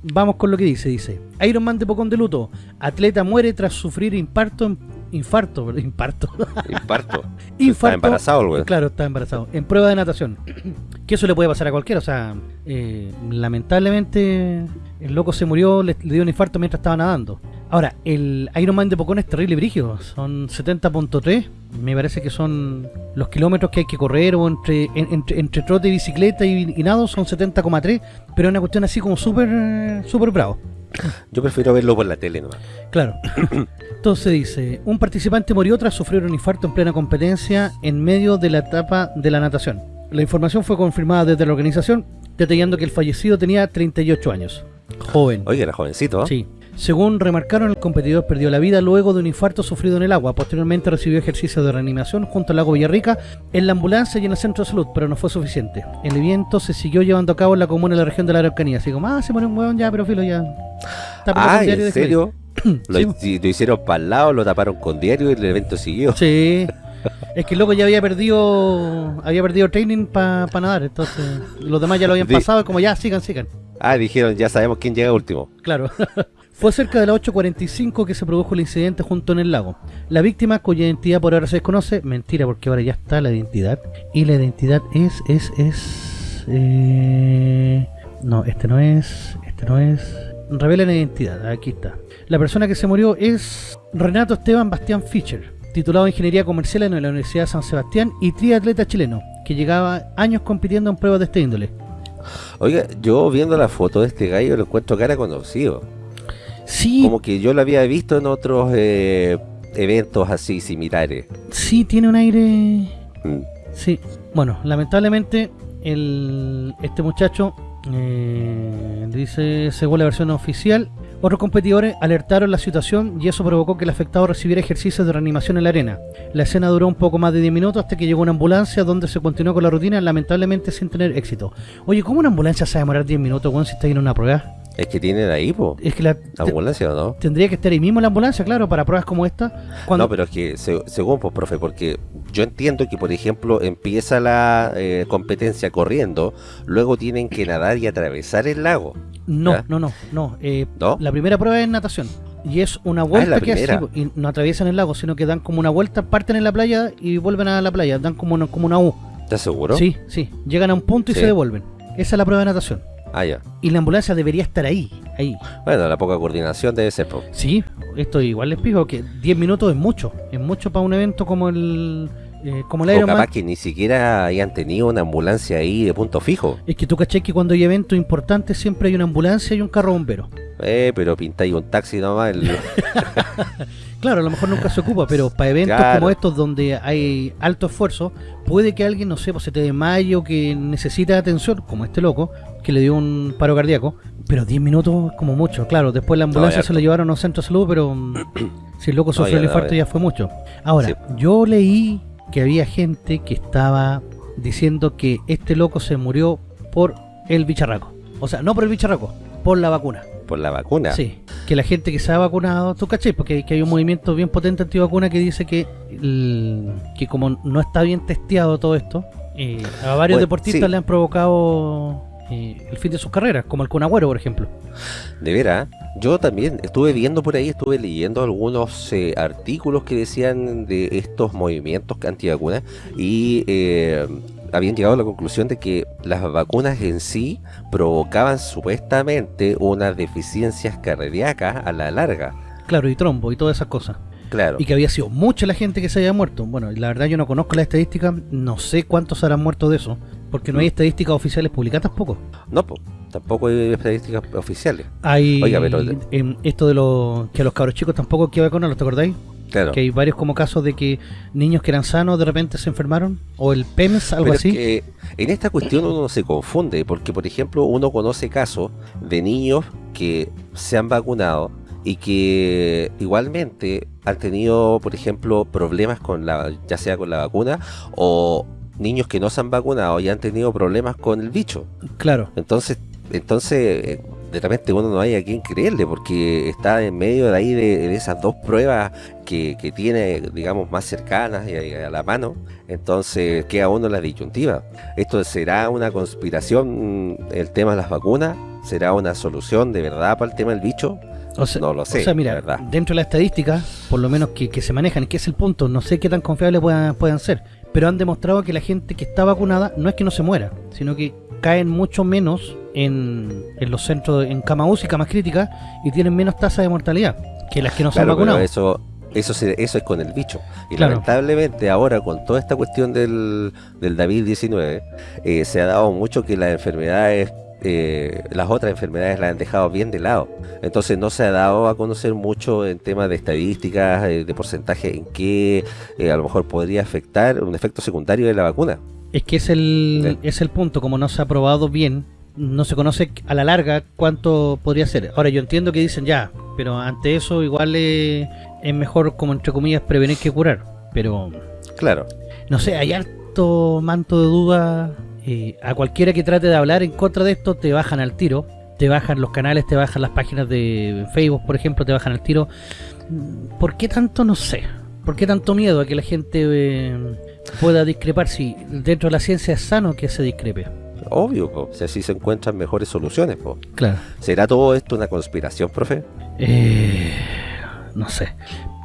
Vamos con lo que dice, dice. Iron Man de Pocón de luto. Atleta muere tras sufrir infarto en, infarto, perdón, infarto. Infarto. Está Infarto. embarazado güey. Claro, está embarazado. En prueba de natación. Que eso le puede pasar a cualquiera. O sea, eh, lamentablemente el loco se murió, le, le dio un infarto mientras estaba nadando. Ahora, el Iron Man de Pocón es terrible y brígido. Son 70.3. Me parece que son los kilómetros que hay que correr o entre, en- entre, entre trote bicicleta y, y nado son 70,3. Pero es una cuestión así como súper súper bravo. Yo prefiero verlo por la tele nomás. Claro. Entonces dice, un participante murió tras sufrir un infarto en plena competencia en medio de la etapa de la natación. La información fue confirmada desde la organización, detallando que el fallecido tenía 38 años. Joven. Oiga, era jovencito, ¿no? Sí. Según remarcaron, el competidor perdió la vida luego de un infarto sufrido en el agua. Posteriormente recibió ejercicio de reanimación junto al lago Villarrica en la ambulancia y en el centro de salud, pero no fue suficiente. El evento se siguió llevando a cabo en la comuna de la región de la Araucanía. Así como, ah, se murió un hueón ya, pero filo ya. Ah, ¿en serio? Lo, Sí. lo hicieron para el lado, lo taparon con diario y el evento siguió. Sí. Es que el loco ya había perdido había perdido training para nadar, entonces los demás ya lo habían pasado, como ya sigan, sigan. Ah, dijeron, ya sabemos quién llega último. Claro. Fue cerca de las 8.45 que se produjo el incidente junto en el lago. La víctima, cuya identidad por ahora se desconoce, mentira porque ahora ya está la identidad. Y la identidad es, es, es... eh, No, este no es, este no es... Revela la identidad, aquí está. La persona que se murió es Renato Esteban Bastián Fischer, titulado en Ingeniería Comercial en la Universidad de San Sebastián y triatleta chileno, que llevaba años compitiendo en pruebas de este índole. Oiga, yo viendo la foto de este gallo lo encuentro cara conocido. Sí, Como que yo lo había visto en otros eh, eventos así similares. sí, tiene un aire... Mm. Sí, bueno, lamentablemente el, este muchacho eh, dice, según la versión oficial, otros competidores alertaron la situación y eso provocó que el afectado recibiera ejercicios de reanimación en la arena. La escena duró un poco más de 10 minutos hasta que llegó una ambulancia donde se continuó con la rutina, lamentablemente sin tener éxito. Oye, ¿cómo una ambulancia se va a demorar 10 minutos weón, si está en una prueba? Es que tienen ahí, po. Es que la, te- Ambulancia no. tendría que estar ahí mismo la ambulancia, claro, para pruebas como esta. Cuando, No, pero es que se- según, pues, profe, porque yo entiendo que, por ejemplo, empieza la eh, competencia corriendo, luego tienen que nadar y atravesar el lago. No, no, no, no. eh, ¿No? La primera prueba es natación. Y es una vuelta la que hacen y no atraviesan el lago, sino que dan como una vuelta, parten en la playa y vuelven a la playa. Dan como una, como una U. ¿Estás seguro? Sí, sí. Llegan a un punto y Sí. se devuelven. Esa es la prueba de natación. Ah, ya. Y la ambulancia debería estar ahí, ahí. Bueno, la poca coordinación debe ser, po. Sí, esto igual les pido que 10 minutos es mucho. Es mucho para un evento como el eh, como el capaz que ni siquiera hayan tenido una ambulancia ahí de punto fijo. Es que tú caché que cuando hay eventos importantes siempre hay una ambulancia y un carro bombero. Eh, pero pintáis un taxi nomás. el- Claro, a lo mejor nunca se ocupa, pero para eventos Claro. como estos donde hay alto esfuerzo, puede que alguien, no sé, pues se te desmaye o que necesita atención, como este loco, que le dio un paro cardíaco, pero 10 minutos como mucho. Claro, después la ambulancia se lo llevaron a un centro de salud, pero mm, si el loco sufrió el infarto ya. fue mucho. Ahora, Sí. yo leí que había gente que estaba diciendo que este loco se murió por el bicharraco. O sea, no por el bicharraco, por la vacuna. por la vacuna. Sí, que la gente que se ha vacunado, tú caché, porque que hay un movimiento bien potente antivacuna que dice que, el- que como no está bien testiado todo esto, eh, a varios Bueno, deportistas sí. le han provocado eh, el fin de sus carreras, como el Kun Agüero, por ejemplo. De veras, yo también estuve viendo por ahí, estuve leyendo algunos eh, artículos que decían de estos movimientos antivacunas y eh, habían llegado a la conclusión de que las vacunas en sí provocaban supuestamente unas deficiencias cardíacas a la larga. Claro, y trombo y todas esas cosas. Claro. Y que había sido mucha la gente que se había muerto. Bueno, la verdad yo no conozco la estadística, no sé cuántos habrán muerto de eso, porque no hay estadísticas oficiales publicadas tampoco. No, po. Tampoco hay estadísticas oficiales. Hay Oiga, pero- em, esto de los que a los cabros chicos tampoco hay que vacunarlos, ¿te acordáis? Claro. Que hay varios como casos de que niños que eran sanos de repente se enfermaron o el PEMS, algo Pero es así. que en esta cuestión uno se confunde, porque por ejemplo uno conoce casos de niños que se han vacunado y que igualmente han tenido, por ejemplo, problemas con la, ya sea con la vacuna o niños que no se han vacunado y han tenido problemas con el bicho. Claro. Entonces, entonces eh, de repente uno no hay a quien creerle porque está en medio de ahí de, de esas dos pruebas que, que tiene, digamos, más cercanas y a, a la mano. Entonces queda uno en la disyuntiva. ¿Esto será una conspiración el tema de las vacunas? ¿Será una solución de verdad para el tema del bicho? O sea, no lo sé, o sea, mira, verdad. dentro de la estadística, por lo menos que, que se manejan, que es el punto, no sé qué tan confiables puedan, puedan ser, pero han demostrado que la gente que está vacunada no es que no se muera, sino que caen mucho menos en, en los centros, en cama UCI, camas críticas, y tienen menos tasa de mortalidad que las que no se han Claro, vacunado. eso, eso, se- eso es con el bicho. Y Claro. lamentablemente ahora con toda esta cuestión del, del David-19, eh, se ha dado mucho que las enfermedades, eh, las otras enfermedades las han dejado bien de lado. Entonces no se ha dado a conocer mucho en temas de estadísticas, eh, de porcentaje en qué eh, a lo mejor podría afectar un efecto secundario de la vacuna. Es que es el, Sí. es el punto, como no se ha probado bien, no se conoce a la larga cuánto podría ser. Ahora yo entiendo que dicen ya, pero ante eso igual eh, es mejor como entre comillas prevenir que curar. Pero Claro. no sé, hay harto manto de duda. Eh, a cualquiera que trate de hablar en contra de esto te bajan al tiro. Te bajan los canales, te bajan las páginas de Facebook, por ejemplo, te bajan al tiro. ¿Por qué tanto? No sé. ¿Por qué tanto miedo a que la gente eh, pueda discrepar si dentro de la ciencia es sano que se discrepe? Obvio, po, si así se encuentran mejores soluciones. po. Claro. ¿Será todo esto una conspiración, profe? Eh, no sé.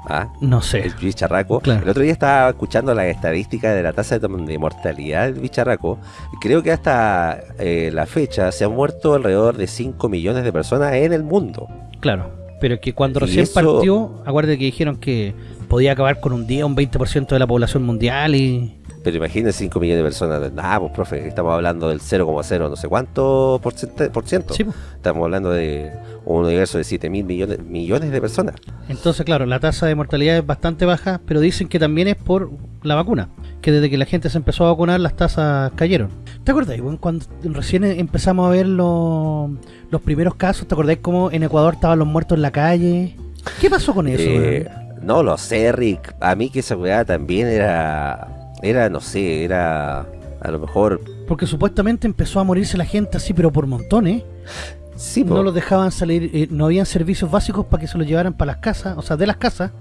Ah, No sé. el bicharraco. Claro. El otro día estaba escuchando las estadísticas de la tasa de, mortalidad del bicharraco. Creo que hasta eh, la fecha se han muerto alrededor de 5 millones de personas en el mundo. Claro. Pero que cuando Y recién eso- partió, acuérdate que dijeron que podía acabar con un día un 20% de la población mundial y... Pero imagínense 5 millones de personas. Ah, pues profe, estamos hablando del 0,0 no sé cuánto por, ciento, por ciento. Sí, po. Estamos hablando de un universo de 7 mil millones, millones de personas. Entonces, claro, la tasa de mortalidad es bastante baja, pero dicen que también es por la vacuna. Que desde que la gente se empezó a vacunar, las tasas cayeron. ¿Te acordáis, weón, cuando recién empezamos a ver los, los primeros casos? ¿Te acordáis cómo en Ecuador estaban los muertos en la calle? ¿Qué pasó con eso? Eh, no lo sé, Rick. A mí que esa weá también era. Era, no sé, era. A lo mejor. Porque supuestamente empezó a morirse la gente así, pero por montones. Sí, po. No los dejaban salir, eh, no habían servicios básicos para que se los llevaran para las casas, o sea, de las casas.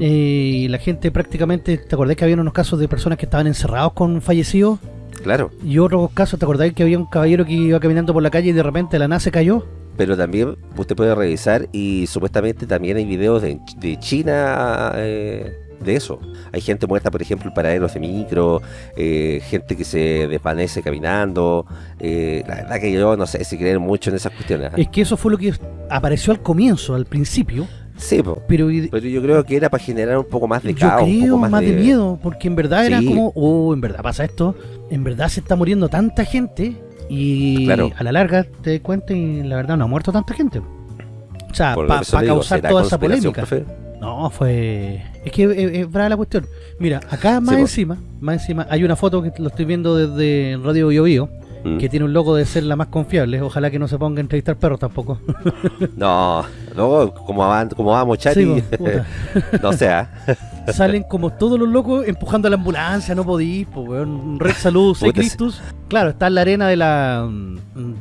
Eh, y la gente prácticamente, ¿te acordás que había unos casos de personas que estaban encerrados con fallecidos? Claro. Y otros casos, ¿te acordáis que había un caballero que iba caminando por la calle y de repente la nada se cayó? Pero también usted puede revisar y supuestamente también hay videos de, de China eh, de eso. Hay gente muerta, por ejemplo, en paraderos de micro, eh, gente que se desvanece caminando. eh, la verdad que yo no sé si creer mucho en esas cuestiones. ¿ah? Es que eso fue lo que apareció al comienzo, al principio, Sí, po. pero pero yo creo que era para generar un poco más de yo caos, un creo poco más, de... miedo, porque en verdad era como, oh, en verdad pasa esto, en verdad se está muriendo tanta gente y Claro. a la larga te das cuenta y la verdad no ha muerto tanta gente. O sea, para digo, causar ¿será toda esa polémica. profe? No, fue. Es que es, es brava la cuestión. Mira, acá más encima, más encima, hay una foto que lo estoy viendo desde Radio Bio Bio, Mm. que tiene un logo de ser la más confiable. Ojalá que no se ponga a entrevistar perros tampoco. No, luego, como va, como va a mochar Sí, y- po, puta. no sea. Salen como todos los locos empujando a la ambulancia, no podís, pues. Red Salud, Cristus. Claro, está en la arena de la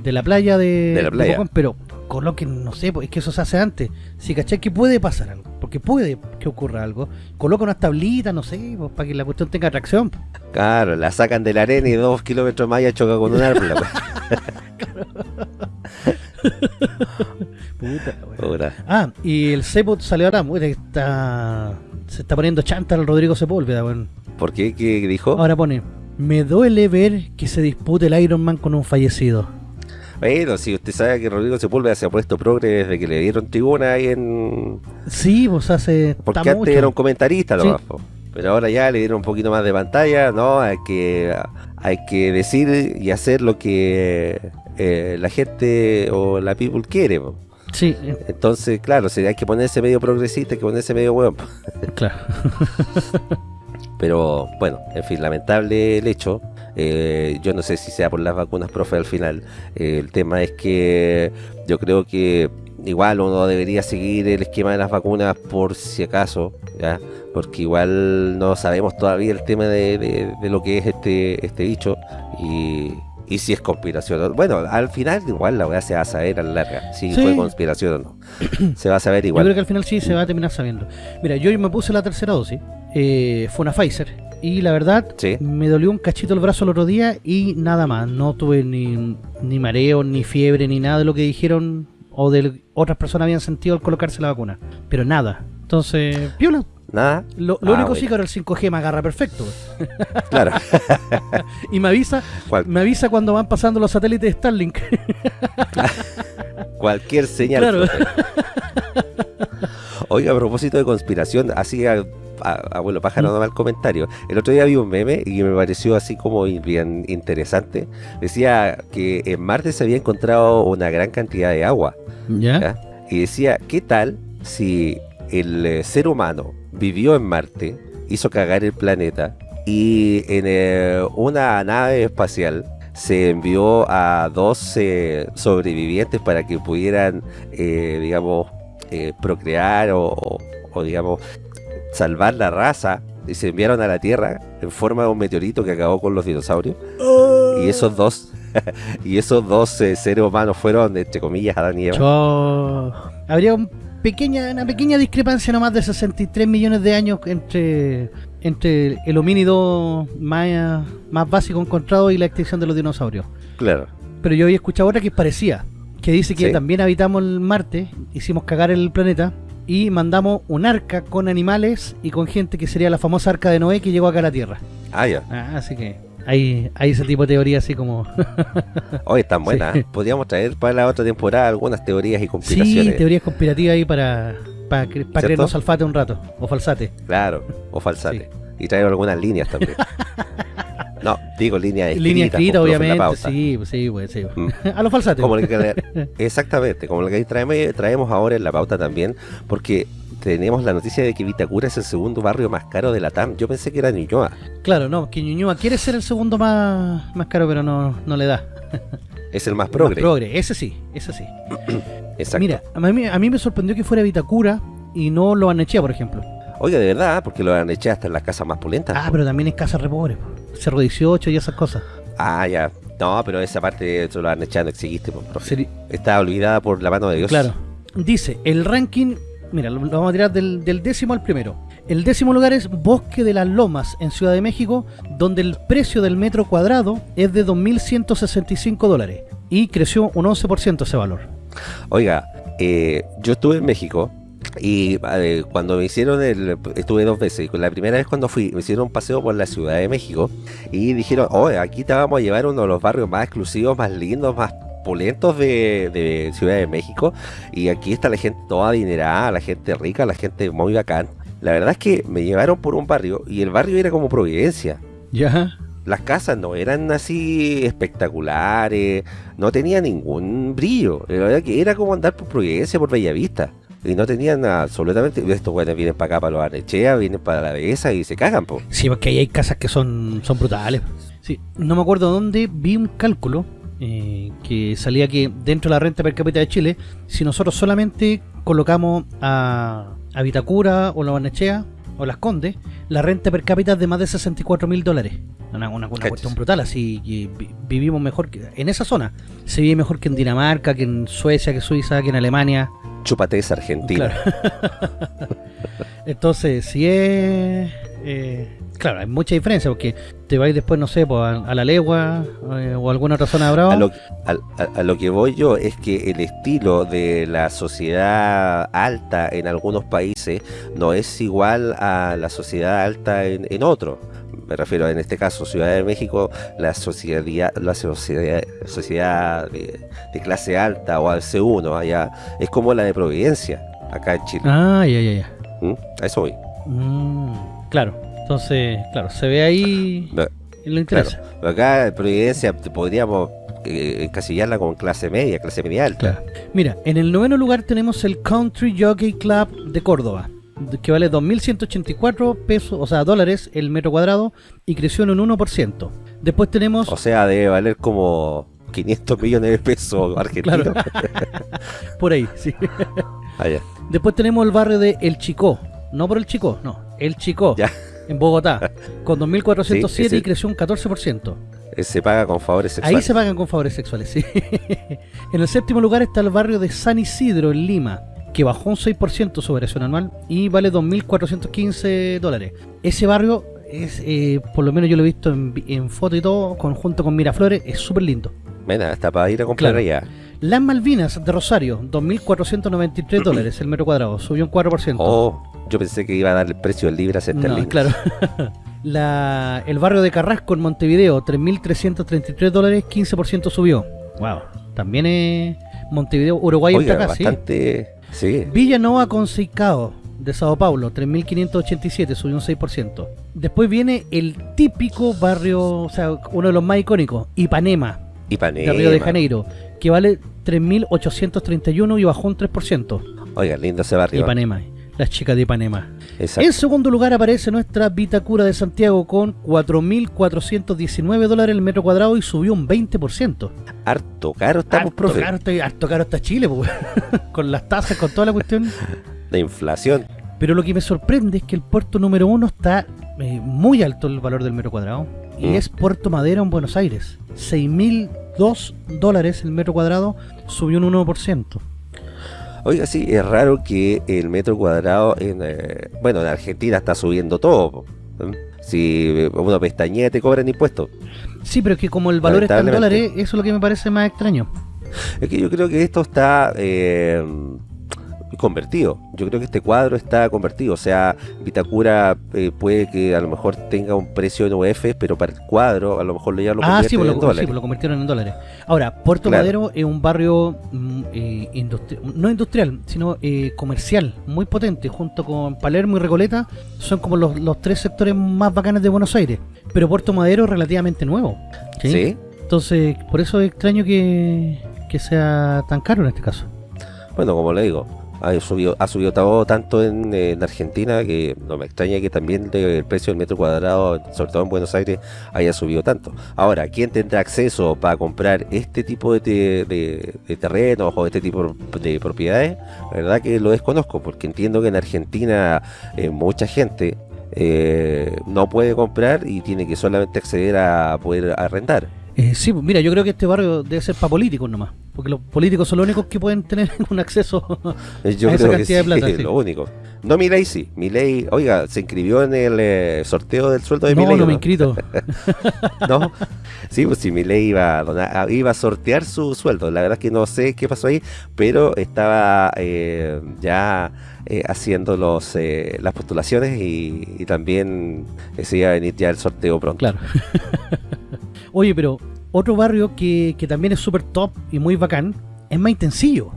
de la playa de, De la playa. Pero coloquen, no sé, es que eso se hace antes. Si cachai que puede pasar algo, porque puede que ocurra algo, coloca unas tablitas, no sé, pues, para que la cuestión tenga atracción. Claro, la sacan de la arena y dos kilómetros más ya choca con un árbol. Puta. Puta. Ah, y el Cepot salió ahora, está se está poniendo chanta el Rodrigo Sepúlveda, weón. ¿Por qué? ¿Qué dijo? Ahora pone, me duele ver que se dispute el Iron Man con un fallecido. Bueno, si usted sabe que Rodrigo Sepúlveda se ha puesto progre desde que le dieron tribuna ahí en... Sí, pues hace Porque antes mucho. era un comentarista Sí. nomás, po. Pero ahora ya le dieron un poquito más de pantalla, ¿no? Hay que, hay que decir y hacer lo que eh, la gente o la people quiere. po. Sí, Entonces, claro, si hay que ponerse medio progresista, hay que ponerse medio hueón. claro. Pero bueno, en fin, lamentable el hecho. Eh, yo no sé si sea por las vacunas, profe, al final. Eh, el tema es que yo creo que igual uno debería seguir el esquema de las vacunas por si acaso, ¿ya? Porque igual no sabemos todavía el tema de, de- de lo que es este, este bicho y, y si es conspiración. Bueno, al final igual la weá se va a saber a la larga, si Sí. fue conspiración o no. se va a saber Yo igual. creo que al final sí se va a terminar sabiendo. Mira, yo me puse la tercera dosis. eh, fue una Pfizer. Y la verdad, Sí. me dolió un cachito el brazo el otro día y nada más. No tuve ni, ni mareo, ni fiebre, ni nada de lo que dijeron o de otras personas habían sentido al colocarse la vacuna. Pero nada. Entonces, piola. Nada. Lo, lo Ah, único sí bueno. que ahora el 5G me agarra perfecto. Claro. Y me avisa, me avisa cuando van pasando los satélites de Starlink. Cualquier señal. Claro. Oiga, a propósito de conspiración, así a, a- abuelo pájaro, no mal comentario. El otro día vi un meme y me pareció así como bien interesante. Decía que en Marte se había encontrado una gran cantidad de agua. ¿Ya? ¿ya? Y decía, ¿qué tal si el eh, ser humano vivió en Marte, hizo cagar el planeta y en eh, una nave espacial se envió a dos eh, sobrevivientes para que pudieran, eh, digamos, eh, procrear o, o- o, digamos, salvar la raza y se enviaron a la Tierra en forma de un meteorito que acabó con los dinosaurios. Y esos dos y esos dos eh, seres humanos fueron entre comillas Adán y Eva. Yo- Habría un pequeña, una pequeña discrepancia nomás de 63 millones de años entre, entre el homínido más, más básico encontrado y la extinción de los dinosaurios. claro. Pero yo había escuchado otra que parecía, que dice que Sí. también habitamos el Marte, hicimos cagar el planeta y mandamos un arca con animales y con gente que sería la famosa arca de Noé que llegó acá a la Tierra. ah ya Ah, así que hay, hay ese tipo de teoría así como... Hoy están buenas. Sí. Podríamos traer para la otra temporada algunas teorías y sí, conspiraciones. teorías conspirativas ahí para, para, para creernos alfate un rato, o falsate. Claro, o falsate. Y traer algunas líneas también. No, digo línea escrita. Línea escrita, obviamente. Sí, sí, pues, sí. Pues, mm. A los falsate. Exactamente, como lo que traemos, traemos ahora en la pauta también, porque tenemos la noticia de que Vitacura es el segundo barrio más caro de la TAM. Yo pensé que era Ñuñoa. Claro, no, que Ñuñoa quiere ser el segundo más, más caro, pero no, no le da. Es el más progre. Más progre, ese sí, ese sí. Mira, a mí, a mí me sorprendió que fuera Vitacura y no lo Anechea, por ejemplo. Oiga, de verdad, porque lo han hasta en las casas más pulentas. Ah, pero también es casa re pobre. 018 y esas cosas. Ah, ya. No, pero esa parte se lo han echado, exigiste, por profe. Está olvidada por la mano de Dios. Claro. Dice, el ranking, mira, lo, vamos a tirar del, décimo al primero. El décimo lugar es Bosque de las Lomas, en Ciudad de México, donde el precio del metro cuadrado es de 2.165 dólares. Y creció un 11% ese valor. Oiga, eh, yo estuve en México y eh, cuando me hicieron el... Estuve dos veces y la primera vez cuando fui me hicieron un paseo por la Ciudad de México y dijeron, oye, aquí te vamos a llevar uno de los barrios más exclusivos, más lindos, más pulentos de, de Ciudad de México y aquí está la gente toda adinerada, la gente rica, la gente muy bacán. La verdad es que me llevaron por un barrio y el barrio era como Providencia. Ya. Las casas no eran así espectaculares, no tenía ningún brillo. La verdad que era como andar por Providencia, por Bellavista. Y no tenían absolutamente. Estos güeyes vienen para acá, para los Arnechea, vienen para la dehesa y se cagan, po. Sí, porque ahí hay casas que son, son brutales. Sí, no me acuerdo dónde vi un cálculo eh, que salía que dentro de la renta per cápita de Chile, si nosotros solamente colocamos a, a Vitacura o la Barnechea o Las Condes, la renta per cápita es de más de 64 mil dólares. Una, una, una Cachis. cuestión brutal, así vi- vivimos mejor que en esa zona. Se vive mejor que en Dinamarca, que en Suecia, que Suiza, que en Alemania. Chúpate esa Argentina. Claro. Entonces, si es. eh, claro, hay mucha diferencia porque te vais después, no sé, pues, a, a la legua eh, o a alguna otra zona de Bravo. A lo, a- a lo que voy yo es que el estilo de la sociedad alta en algunos países no es igual a la sociedad alta en, en otros. Me refiero en este caso, Ciudad de México, la sociedad, la sociedad, sociedad de, de clase alta o al C1 allá es como la de Providencia, acá en Chile. Ah, ya, ya, ya. ¿Mm? A eso voy. Mm, claro, entonces, claro, se ve ahí No, y lo interesa. Pero acá en Providencia podríamos eh, encasillarla con clase media, clase media alta. Mira, en el noveno lugar tenemos el Country Jockey Club de Córdoba, que vale 2.184 pesos, o sea, dólares el metro cuadrado y creció en un 1%. Después tenemos... O sea, debe valer como 500 millones de pesos argentinos. por ahí, sí. Ah, ya. Después tenemos el barrio de El Chicó, no por El Chicó, no, El Chicó, Ya. En Bogotá, con 2.407 Sí, ese- y creció un 14%. Eh, Se paga con favores sexuales. Ahí se pagan con favores sexuales, sí. en el séptimo lugar está el barrio de San Isidro, en Lima, que bajó un 6% su variación anual y vale 2.415 dólares. Ese barrio es, eh, por lo menos yo lo he visto en, foto y todo, conjunto con Miraflores, es súper lindo. Mira, está para ir a comprar Claro. allá. Las Malvinas de Rosario, 2.493 dólares el metro cuadrado, subió un 4%. Oh, yo pensé que iba a dar el precio del libras No, esterlinas. claro. La, el barrio de Carrasco en Montevideo, 3.333 dólares, 15% subió. Wow. También es Montevideo, Uruguay Oiga, está acá, ¿sí? bastante... Sí. Villanova Conceicao de Sao Paulo, 3.587, subió un 6%. Después viene el típico barrio, o sea, uno de los más icónicos, Ipanema, Ipanema. de Río de Janeiro, que vale 3.831 y bajó un 3%. Oiga, lindo ese barrio. Ipanema, las chicas de Ipanema. Exacto. En segundo lugar aparece nuestra Vitacura de Santiago con 4.419 dólares el metro cuadrado y subió un 20%. Harto caro estamos, harto profe. Caro, está- harto caro está Chile, pues, con las tasas, con toda la cuestión. La inflación. Pero lo que me sorprende es que el puerto número uno está eh, muy alto el valor del metro cuadrado. Y Mm. es Puerto Madero en Buenos Aires. 6.002 dólares el metro cuadrado, subió un 1%. Oiga, sí, es raro que el metro cuadrado en... eh, bueno, en Argentina está subiendo todo. ¿Mm? Si uno pestañea te cobran impuestos. Sí, pero es que como el valor está en dólares, eso es lo que me parece más extraño. Es que yo creo que esto está eh, convertido. Yo creo que este cuadro está convertido. O sea, Vitacura eh, puede que a lo mejor tenga un precio en UF, pero para el cuadro a lo mejor ya lo Ah, sí, pues lo, en sí, dólares. pues lo convirtieron en dólares. Ahora, Puerto Claro. Madero es un barrio mm, eh, industri- no industrial, sino eh, comercial, muy potente, junto con Palermo y Recoleta, son como los, los tres sectores más bacanes de Buenos Aires. Pero Puerto Madero es relativamente nuevo. ¿sí? ¿Sí? Entonces, por eso es extraño que, que sea tan caro en este caso. Bueno, como le digo, ha subido, ha subido tanto en, en Argentina que no me extraña que también el precio del metro cuadrado, sobre todo en Buenos Aires, haya subido tanto. Ahora, ¿quién tendrá acceso para comprar este tipo de terrenos o este tipo de propiedades? La verdad que lo desconozco, porque entiendo que en Argentina eh, mucha gente eh, no puede comprar y tiene que solamente acceder a poder arrendar. Eh, sí, pues, mira, yo creo que este barrio debe ser para políticos nomás, porque los políticos son los únicos que pueden tener un acceso Yo a esa creo que cantidad de sí, plata. sí. lo único. No Milei sí. Milei, oiga, se inscribió en el eh, sorteo del sueldo de No, Milei. no ¿o me he inscrito. ¿No? Sí, pues si Milei iba a, donar- a- iba a sortear su sueldo. La verdad es que no sé qué pasó ahí, pero estaba eh, ya eh, haciendo los las postulaciones y, y también se iba a venir ya el sorteo pronto. Claro. Oye, pero otro barrio que, que también es súper top y muy bacán es Maitencillo.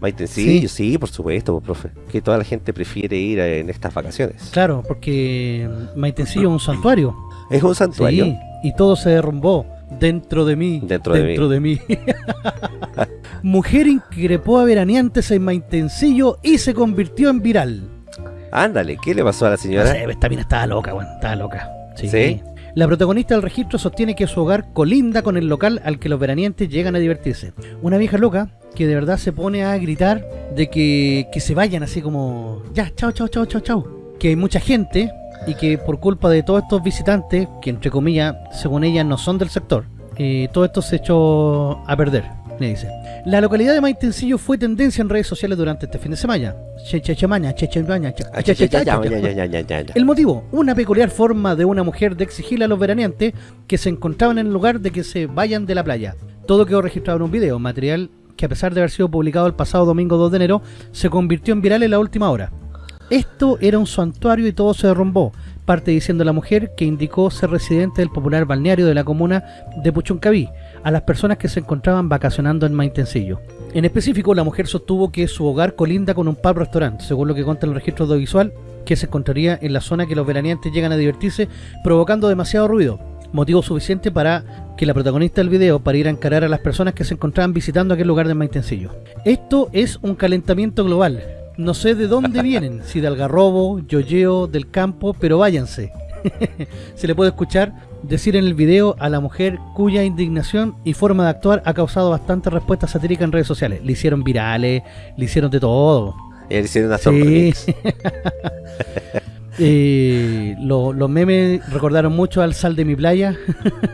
Maitencillo, sí. por supuesto, pues, profe. Que toda la gente prefiere ir en estas vacaciones. Claro, porque Maitencillo es un santuario. Es un santuario. Sí, y todo se derrumbó dentro de mí. Dentro de mí. de mí. Mujer increpó a veraneantes en Maitencillo y se convirtió en viral. Ándale, ¿qué le pasó a la No señora? sé, esta mina estaba loca, weón, estaba loca. ¿Sí? La protagonista del registro sostiene que su hogar colinda con el local al que los veranientes llegan a divertirse. Una vieja loca que de verdad se pone a gritar de que, que se vayan así como... Ya, chao, chao, chao, chao, chao. Que hay mucha gente y que por culpa de todos estos visitantes, que entre comillas, según ella, no son del sector, eh, todo esto se echó a perder, le dice. La localidad de Maitencillo fue tendencia en redes sociales durante este fin de semana. El motivo, una peculiar forma de una mujer de exigirle a los veraneantes que se encontraban en el lugar de que se vayan de la playa. Todo quedó registrado en un video, material que a pesar de haber sido publicado el pasado domingo 2 de enero, se convirtió en viral en la última hora. Esto era un santuario y todo se derrumbó, parte diciendo la mujer que indicó ser residente del popular balneario de la comuna de Puchuncaví, a las personas que se encontraban vacacionando en Maitencillo. En específico, la mujer sostuvo que su hogar colinda con un pub restaurante, según lo que consta el registro audiovisual, que se encontraría en la zona que los veraneantes llegan a divertirse, provocando demasiado ruido. motivo suficiente para que la protagonista del video para ir a encarar a las personas que se encontraban visitando aquel lugar de Maitencillo. Esto es un calentamiento global. No sé de dónde vienen, si de Algarrobo, Yoyeo, del campo, pero váyanse. se le puede escuchar decir en el video a la mujer cuya indignación y forma de actuar ha causado bastante respuesta satírica en redes sociales. Le hicieron virales, le hicieron de todo. Le hicieron una Sí. Eh, lo- los memes recordaron mucho al sal de mi playa.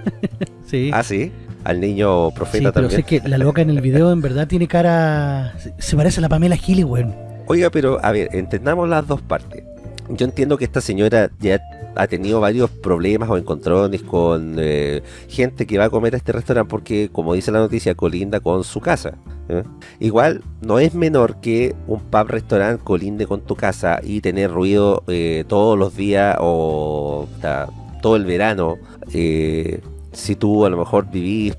sí. Ah, sí. Al niño Sí, profeta pero también. sé que la loca en el video en verdad tiene cara... se- Se parece a la Pamela Giles, weón. Oiga, pero a ver, entendamos las dos partes. Yo entiendo que esta señora ya ha tenido varios problemas o encontrones con eh, gente que va a comer a este restaurante porque, como dice la noticia, colinda con su casa. ¿eh? Igual no es menor que un pub restaurante colinde con tu casa y tener ruido eh, todos los días o todo el verano. si tú a lo mejor vivís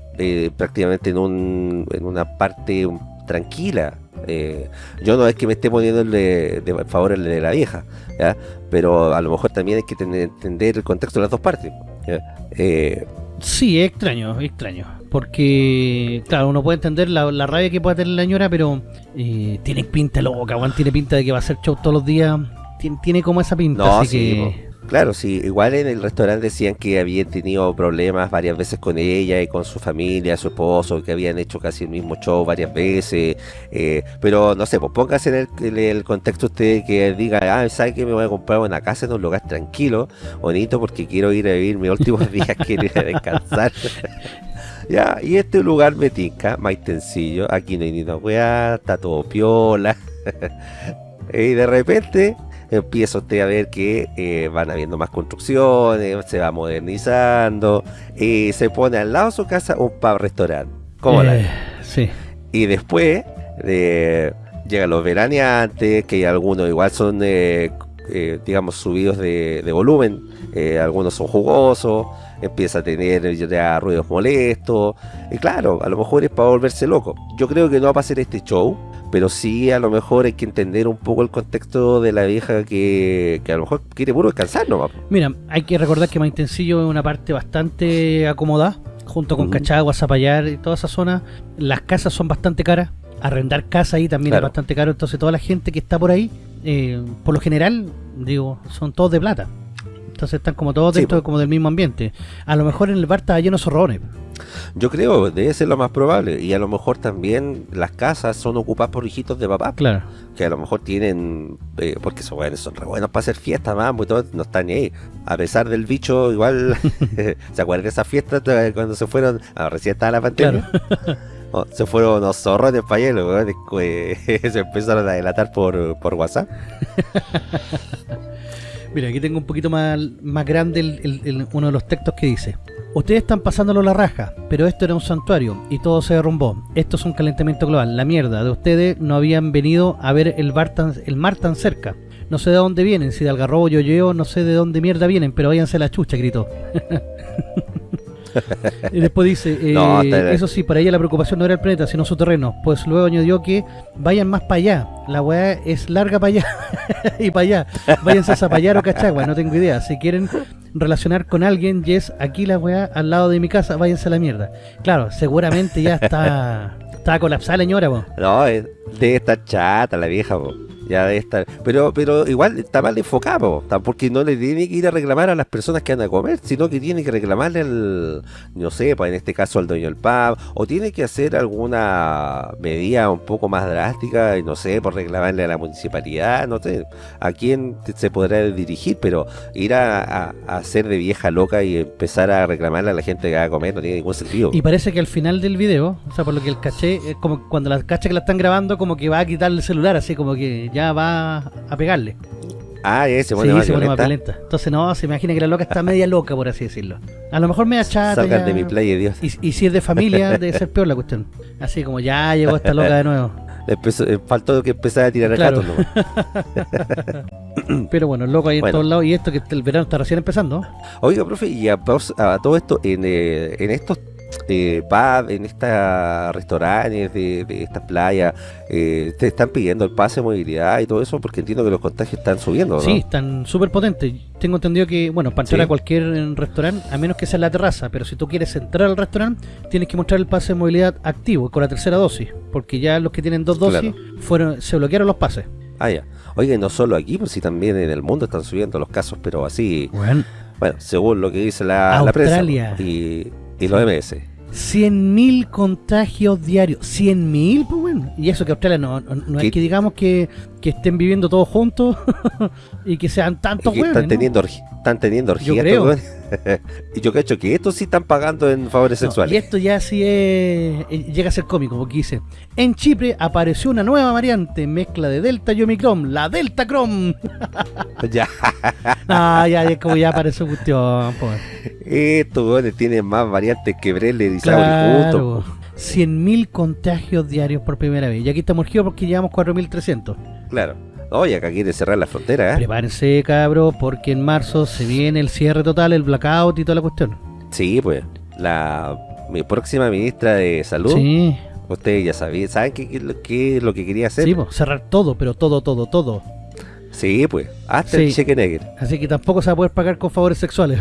prácticamente en, un, en una parte tranquila. yo no es que me esté poniendo el favor el de la vieja. Pero a lo mejor también hay que tener- entender el contexto de las dos partes. Eh, Sí, es extraño, es extraño. Porque, claro, uno puede entender la, la rabia que puede tener la señora, pero eh, tiene pinta loca, weón. Tiene pinta de que va a hacer show todos los días. Tiene, tiene como esa pinta, no, así sí, que... claro, sí. Igual en el restaurante decían que habían tenido problemas varias veces con ella y con su familia, su esposo, que habían hecho casi el mismo show varias veces. eh, pero no sé, pues póngase en el, en el contexto usted que diga, ah, ¿sabe que me voy a comprar una casa en un lugar tranquilo, bonito, porque quiero ir a vivir mis últimos días, quiero ir a descansar? Ya, y este lugar me tinca, Maitencillo, aquí no hay ni una weá, está todo piola. y de repente empieza usted a ver que eh, van habiendo más construcciones, se va modernizando, y se pone al lado de su casa un pub restaurante. ¿Cómo la Eh, ve? Sí. Y después eh, llegan los veraneantes, que algunos igual son, eh, eh, digamos, subidos de, de volumen, eh, algunos son jugosos, empieza a tener ya ruidos molestos, y claro, a lo mejor es para volverse loco. Yo creo que no va a ser este show, pero sí a lo mejor hay que entender un poco el contexto de la vieja que, que a lo mejor quiere puro descansar nomás. Mira, hay que recordar que Maitencillo es una parte bastante acomodada, junto con Ujú. Cachagua, Zapallar y toda esa zona. Las casas son bastante caras. Arrendar casa ahí también Claro. es bastante caro. Entonces toda la gente que está por ahí, eh, por lo general, digo, son todos de plata. Entonces están como todos Sí, dentro como del mismo ambiente. A lo mejor en el bar estaba lleno de zorrones. Yo creo, debe ser lo más probable, y a lo mejor también las casas son ocupadas por hijitos de papá. Claro. que a lo mejor tienen, eh, porque son buenos, son re buenos para hacer fiestas, vamos, y todo, no están ni ahí. A pesar del bicho, igual, ¿se acuerdan de esas fiestas eh, cuando se fueron, ah, recién estaba la pandemia? Oh, se fueron unos zorros de weón, que, eh, se empezaron a delatar por, por WhatsApp. Mira, aquí tengo un poquito más, más grande el- el- el- uno de los textos que dice Ustedes están pasándolo la raja, pero esto era un santuario y todo se derrumbó. Esto es un calentamiento global. La mierda de ustedes no habían venido a ver el, bar tan, el mar tan cerca. No sé de dónde vienen, si de Algarrobo, Yoyeo, no sé de dónde mierda vienen, pero váyanse la chucha, gritó. y después dice, eh, No, eso sí, para ella la preocupación no era el planeta, sino su terreno. Pues luego añadió que vayan más para allá. La weá es larga para allá y para allá. Váyanse a Zapallar o Cachagua, no tengo idea. Si quieren relacionar con alguien, yes, aquí la weá al lado de mi casa, váyanse a la mierda. Claro, seguramente ya está, está colapsada la señora, po. No, debe estar chata la vieja, po. Ya debe estar. Pero, pero igual está mal enfocado, porque no le tiene que ir a reclamar a las personas que van a comer, sino que tiene que reclamarle al, no sé, pues en este caso al dueño del pub, o tiene que hacer alguna medida un poco más drástica, no sé, por reclamarle a la municipalidad, no sé, a quién se podrá dirigir, pero ir a, a, hacer de vieja loca y empezar a reclamarle a la gente que va a comer no tiene ningún sentido. Y parece que al final del video, o sea, por lo que el caché, es como cuando la cacha que la están grabando, como que va a quitarle el celular, así como que ya va a pegarle. Ah, ese, Sí, bueno, más se pone más violenta. Entonces, no, se imagina que la loca está media loca, por así decirlo. A lo mejor media chata. Ya. de mi playa, Dios. Y, y si es de familia, debe ser peor la cuestión. Así como ya llegó esta loca de nuevo. Empezó- eh, faltó que empezara a tirar Claro. gatos nomás. Pero bueno, loco ahí en todos lados. Y esto que el verano está recién empezando. Oiga, profe, y a, a todo esto, en, eh, en estos eh, en estas restaurantes de, de estas playas, eh, te están pidiendo el pase de movilidad y todo eso porque entiendo que los contagios están subiendo, ¿no? Sí, están súper potentes. Tengo entendido que, bueno, para entrar Sí. a cualquier eh, restaurante, a menos que sea en la terraza, pero si tú quieres entrar al restaurante, tienes que mostrar el pase de movilidad activo con la tercera dosis, porque ya los que tienen dos dosis Claro. fueron se bloquearon los pases. Ah, ya. Oye, no solo aquí, pues sí también en el mundo están subiendo los casos, pero así, Bueno, bueno, según lo que dice la, la prensa Australia. pues, y, y los MS. 100.000 contagios diarios. 100.000, pues bueno. Y eso que Australia no, no, no es que digamos que, que estén viviendo todos juntos y que sean tantos que hueones, están ¿no? teniendo orgi- están teniendo Yo orgías creo. estos weones. y yo cacho que estos sí están pagando en favores No, sexuales. y esto ya sí es, eh, llega a ser cómico, porque dice, en Chipre apareció una nueva variante, mezcla de Delta y Omicron, la Delta Crom. Ya, ah, ya, ya, como ya apareció cuestión, estos weones tienen más variantes que Breller y Claro. juntos. 100.000 contagios diarios por primera vez. Y aquí estamos urgidos porque llevamos 4.300. Claro. Oye, acá quieren cerrar la frontera, ¿eh? Prepárense, cabros, porque en marzo se viene el cierre total, el blackout y toda la cuestión. Sí, pues. La mi próxima ministra de salud, Sí, ustedes ya sabían, ¿saben qué, qué es lo- qué es lo que quería hacer? sí, po, cerrar todo, pero todo, todo, todo. Sí, pues. Hasta Sí. el cheque negro. Así que tampoco se va a poder pagar con favores sexuales.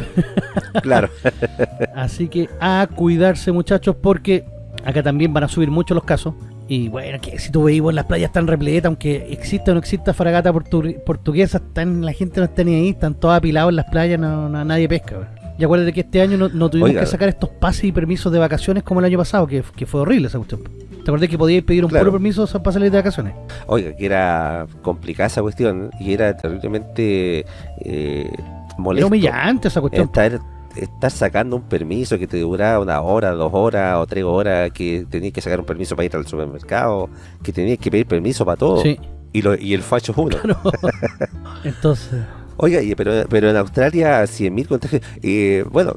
Claro. Así que a cuidarse muchachos porque acá también van a subir mucho los casos. Y bueno, que si tú veis vos, las playas están repletas, aunque exista o no exista fragata portu- portuguesa, están, la gente no está ni ahí, están todos apilados en las playas, no, no- nadie pesca. weón. Y acuérdate que este año no, no tuvimos Oiga. que sacar estos pases y permisos de vacaciones como el año pasado, que, que fue horrible esa cuestión. ¿Te acordás que podíais pedir un Claro. puro permiso para salir de vacaciones? Oiga, que era complicada esa cuestión y era terriblemente eh, molesto. Era humillante esa cuestión. Estar, estar sacando un permiso que te duraba una hora, dos horas o tres horas, que tenías que sacar un permiso para ir al supermercado, que tenías que pedir permiso para todo. Sí, Y, lo, y el facho es uno. claro. Entonces, Oiga, pero, pero en Australia 100.000 contagios. Y bueno,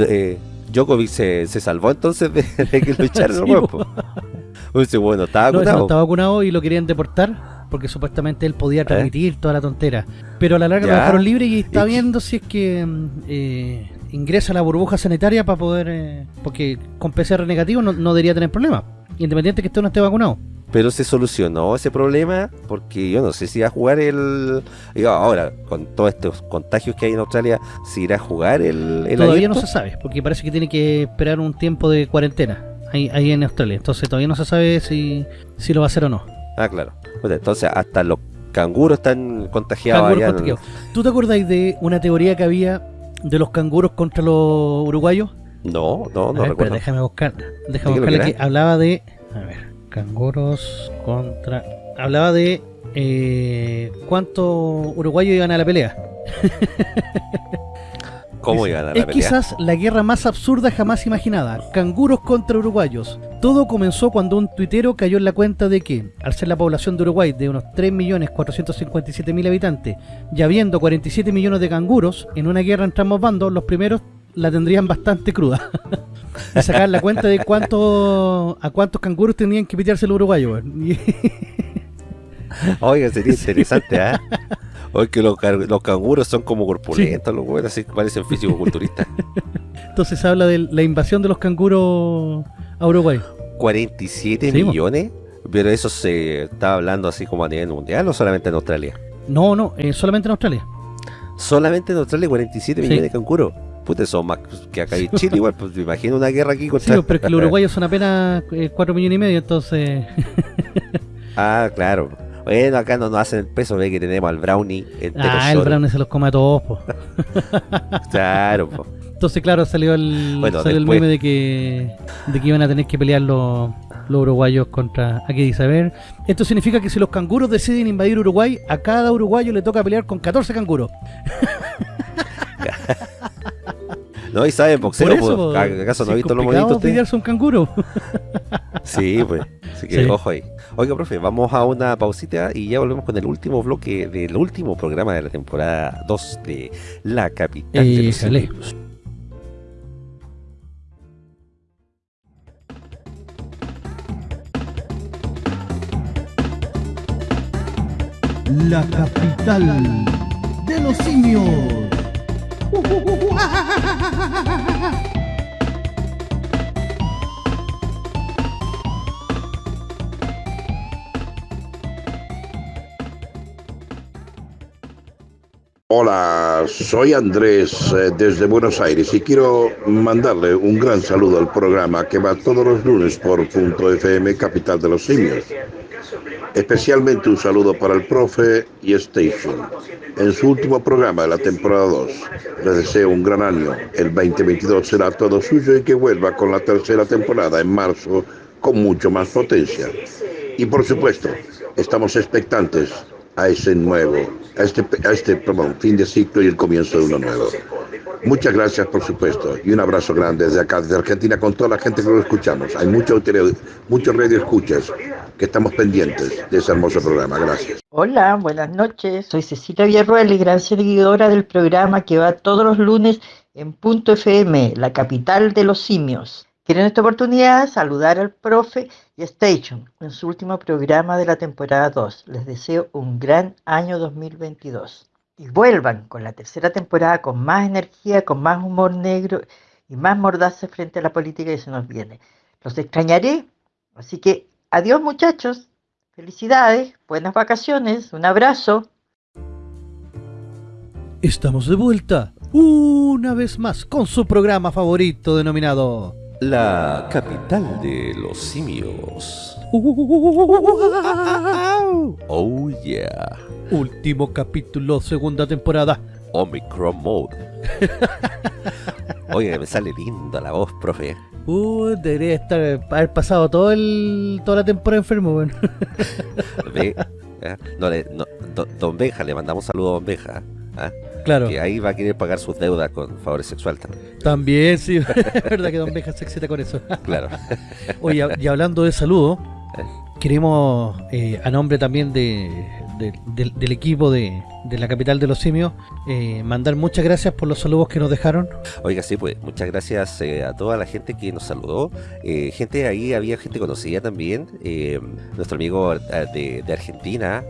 eh, Djokovic se, se salvó entonces de, de que lo echaron Sí. Dice, bueno, estaba No, vacunado. estaba vacunado y lo querían deportar porque supuestamente él podía transmitir toda la tontera. Pero a la larga lo dejaron libre y está Y- viendo si es que mm, eh, ingresa a la burbuja sanitaria para poder... eh, porque con PCR negativo no, no debería tener problema, independiente que usted no esté vacunado. Pero se solucionó ese problema porque yo no sé si va a jugar el. digo, ahora, con todos estos contagios que hay en Australia, si irá a jugar el. el todavía no se sabe, porque parece que tiene que esperar un tiempo de cuarentena ahí, ahí en Australia. Entonces todavía no se sabe si, si lo va a hacer o no. Ah, claro. Bueno, entonces, hasta los canguros están contagiados Canguros allá en- contagiados. ¿Tú te acordáis de una teoría que había de los canguros contra los uruguayos? No, no, A no ver, espera, recuerdo. déjame buscar. Déjame buscarle que que hablaba de. A ver, canguros contra. Hablaba de. Eh, ¿Cuántos uruguayos iban a la pelea? ¿Cómo Dice, iban a la Es pelea? quizás la guerra más absurda jamás imaginada. Canguros contra uruguayos. Todo comenzó cuando un tuitero cayó en la cuenta de que, al ser la población de Uruguay de unos 3.457.000 habitantes y habiendo 47 millones de canguros, en una guerra entre ambos bandos, los primeros la tendrían bastante cruda. y sacar la cuenta de cuánto, a cuántos canguros tenían que pitearse los uruguayos. weón. Y- Oiga, sería interesante, ¿ah? Oye, que los, canguros son como corpulentos, los buenos, así parecen físico-culturistas. Entonces se habla de la invasión de los canguros a Uruguay. 47 Sí, mo. millones, pero eso se está hablando así como a nivel mundial o solamente en Australia. No, no, eh, solamente en Australia. Solamente en Australia 47 Sí. millones de canguros. Puta, son más que acá en Chile igual, pues me imagino una guerra aquí Sí, contra... pero es que los uruguayos son apenas 4 millones y medio, entonces. Ah, claro. Bueno, acá no nos hacen el peso, ve que tenemos al brownie entero ah, el solo. Brown se los come a todos, po. Claro, po. Entonces, claro, salió el, Bueno, salió el meme de que, de que iban a tener que pelear los, los uruguayos contra. Aquí dice, a ver. Esto significa que si los canguros deciden invadir Uruguay, a cada uruguayo le toca pelear con 14 canguros. No, y saben boxeo, Por eso, pues, ¿acaso no si ha visto los complicado monitos? usted? pelearse un canguro. Sí, pues. Así que Sí. ojo ahí. Oiga, profe, vamos a una pausita y ya volvemos con el último bloque del último programa de la temporada 2 de La Capital de los. Simios. La capital de los simios. Hola, soy Andrés eh, desde Buenos Aires y quiero mandarle un gran saludo al programa que va todos los lunes por Punto FM Capital de los Simios. Especialmente un saludo para el profe y Station. En su último programa de la temporada 2, les deseo un gran año. El 2022 será todo suyo y que vuelva con la tercera temporada en marzo con mucho más potencia. Y por supuesto, estamos expectantes a ese nuevo, a este, a este fin de ciclo y el comienzo de uno nuevo. Muchas gracias, por supuesto, y un abrazo grande desde acá, desde Argentina, con toda la gente que lo escuchamos. Hay muchos muchos radio escuchas que estamos pendientes de ese hermoso programa. Gracias. Hola, buenas noches. Soy Cecilia Villarroel gran seguidora del programa que va todos los lunes en Punto FM, la capital de los simios. Quiero en esta oportunidad saludar al profe y a Station en su último programa de la temporada 2. Les deseo un gran año 2022 y vuelvan con la tercera temporada con más energía, con más humor negro y más mordaza frente a la política que se nos viene. Los extrañaré, así que adiós muchachos, felicidades, buenas vacaciones, un abrazo. Estamos de vuelta una vez más con su programa favorito denominado La capital de los simios. Oh yeah. Último capítulo, segunda temporada. Omicron Mode. Oye, me sale linda la voz, profe. Uh, debería estar, haber pasado todo el, toda la temporada enfermo, bueno. ¿eh? no, no, do- don Benja, le mandamos saludos a Don Benja. ¿ah? Claro, Que ahí va a querer pagar sus deudas con favores sexuales también. también, sí, es verdad que Don Beja se excita con eso. Claro. Oye, y hablando de saludo, Eh. queremos, eh, a nombre también de, de- del, del equipo de, de la capital de los simios, eh, mandar muchas gracias por los saludos que nos dejaron. Oiga, sí, pues, muchas gracias eh, a toda la gente que nos saludó. Eh, gente ahí, había gente conocida también. nuestro amigo de, de Argentina.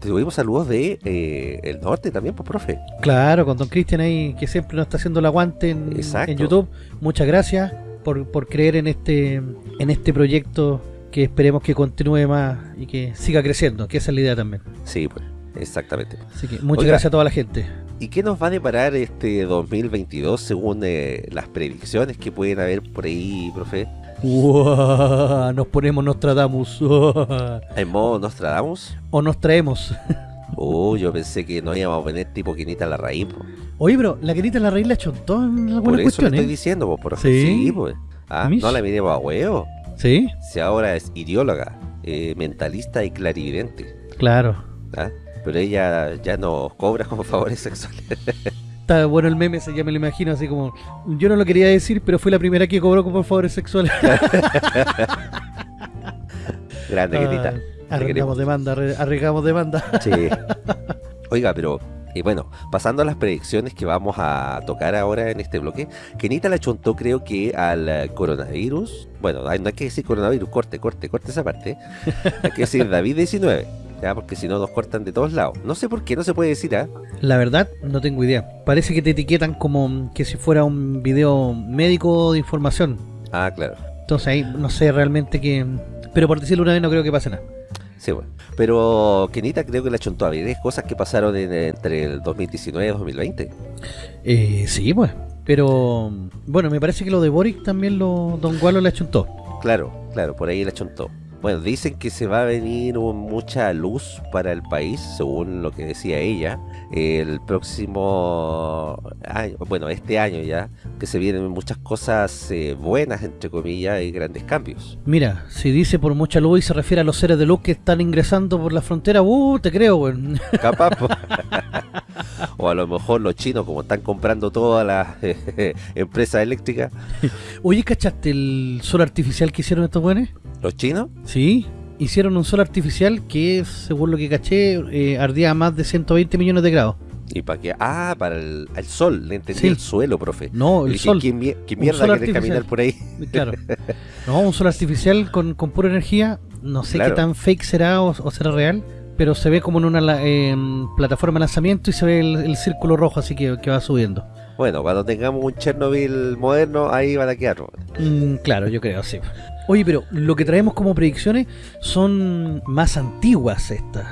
tuvimos saludos de el norte también, pues, profe. Claro, con Don Cristian ahí, que siempre nos está haciendo el aguante en, en YouTube. Muchas gracias por, por creer en este, en este proyecto que esperemos que continúe más y que siga creciendo, que esa es la idea también. Sí, pues, exactamente. Así que muchas Oiga. gracias a toda la gente. ¿Y qué nos va a deparar este 2022 según eh, las predicciones que pueden haber por ahí, profe? Uah, nos ponemos Nostradamus. Uah. ¿En modo Nostradamus? o nos traemos. Oh, yo pensé que no íbamos a poner tipo quinita la raíz, po. Oye, pero la querita la raíz la chontó en Por algunas eso le cuestiones. estoy diciendo, po, por Sí. Sí, pues. Ah, no la miremos a huevo. Sí, Si ahora es ideóloga, eh, mentalista y clarividente. claro. ¿ah? Pero ella ya nos cobra como favores sexuales. Está bueno el meme, ya me lo imagino, así como... Yo no lo quería decir, pero fue la primera que cobró como favores sexuales. Grande. Ah, Arreglamos demanda, arre- arreglamos demanda. Sí. Oiga, pero y bueno, pasando a las predicciones que vamos a tocar ahora en este bloque, Kenita la chontó creo que al eh, coronavirus, bueno, no hay que decir coronavirus, corte, corte, corte esa parte, hay que decir David-19, ya, porque si no nos cortan de todos lados. No sé por qué no se puede decir, ¿ah? La verdad, no tengo idea. Parece que te etiquetan como que si fuera un video médico de información. Ah, claro. Entonces ahí no sé realmente qué... Pero por decirlo una vez no creo que pase nada. Sí, bueno. Pero Kenita creo que la chontó a varias cosas que pasaron en- entre el 2019 y 2020. Eh, sí, pues. Pero bueno, me parece que lo de Boric también lo Don Gualo le achuntó. Claro, claro, por ahí la chontó. Bueno, dicen que se va a venir mucha luz para el país, según lo que decía ella, el próximo año, bueno, este año ya, que se vienen muchas cosas eh, buenas, entre comillas, y grandes cambios. Mira, si dice por mucha luz y se refiere a los seres de luz que están ingresando por la frontera, uh, te creo, weón. Capaz, o a lo mejor los chinos, como están comprando todas las empresas eléctricas, Oye, ¿cachaste el sol artificial que hicieron estos buenos? los chinos, Sí, hicieron un sol artificial que, según lo que caché, eh, ardía a más de 120 millones de grados. y para que, ah, para el, el sol, le entendí Sí. el suelo, profe. No, el Dije, sol. ¿Qué, qué mierda quiere artificial. caminar por ahí? Claro. No, un sol artificial con, con pura energía. No sé Claro. qué tan fake será o, o será real. Pero se ve como en una em, plataforma de lanzamiento y se ve el, el círculo rojo así que, que va subiendo. Bueno, cuando tengamos un Chernobyl moderno, ahí van a quedar. Mm, claro, yo creo, sí. Oye, pero lo que traemos como predicciones son más antiguas estas.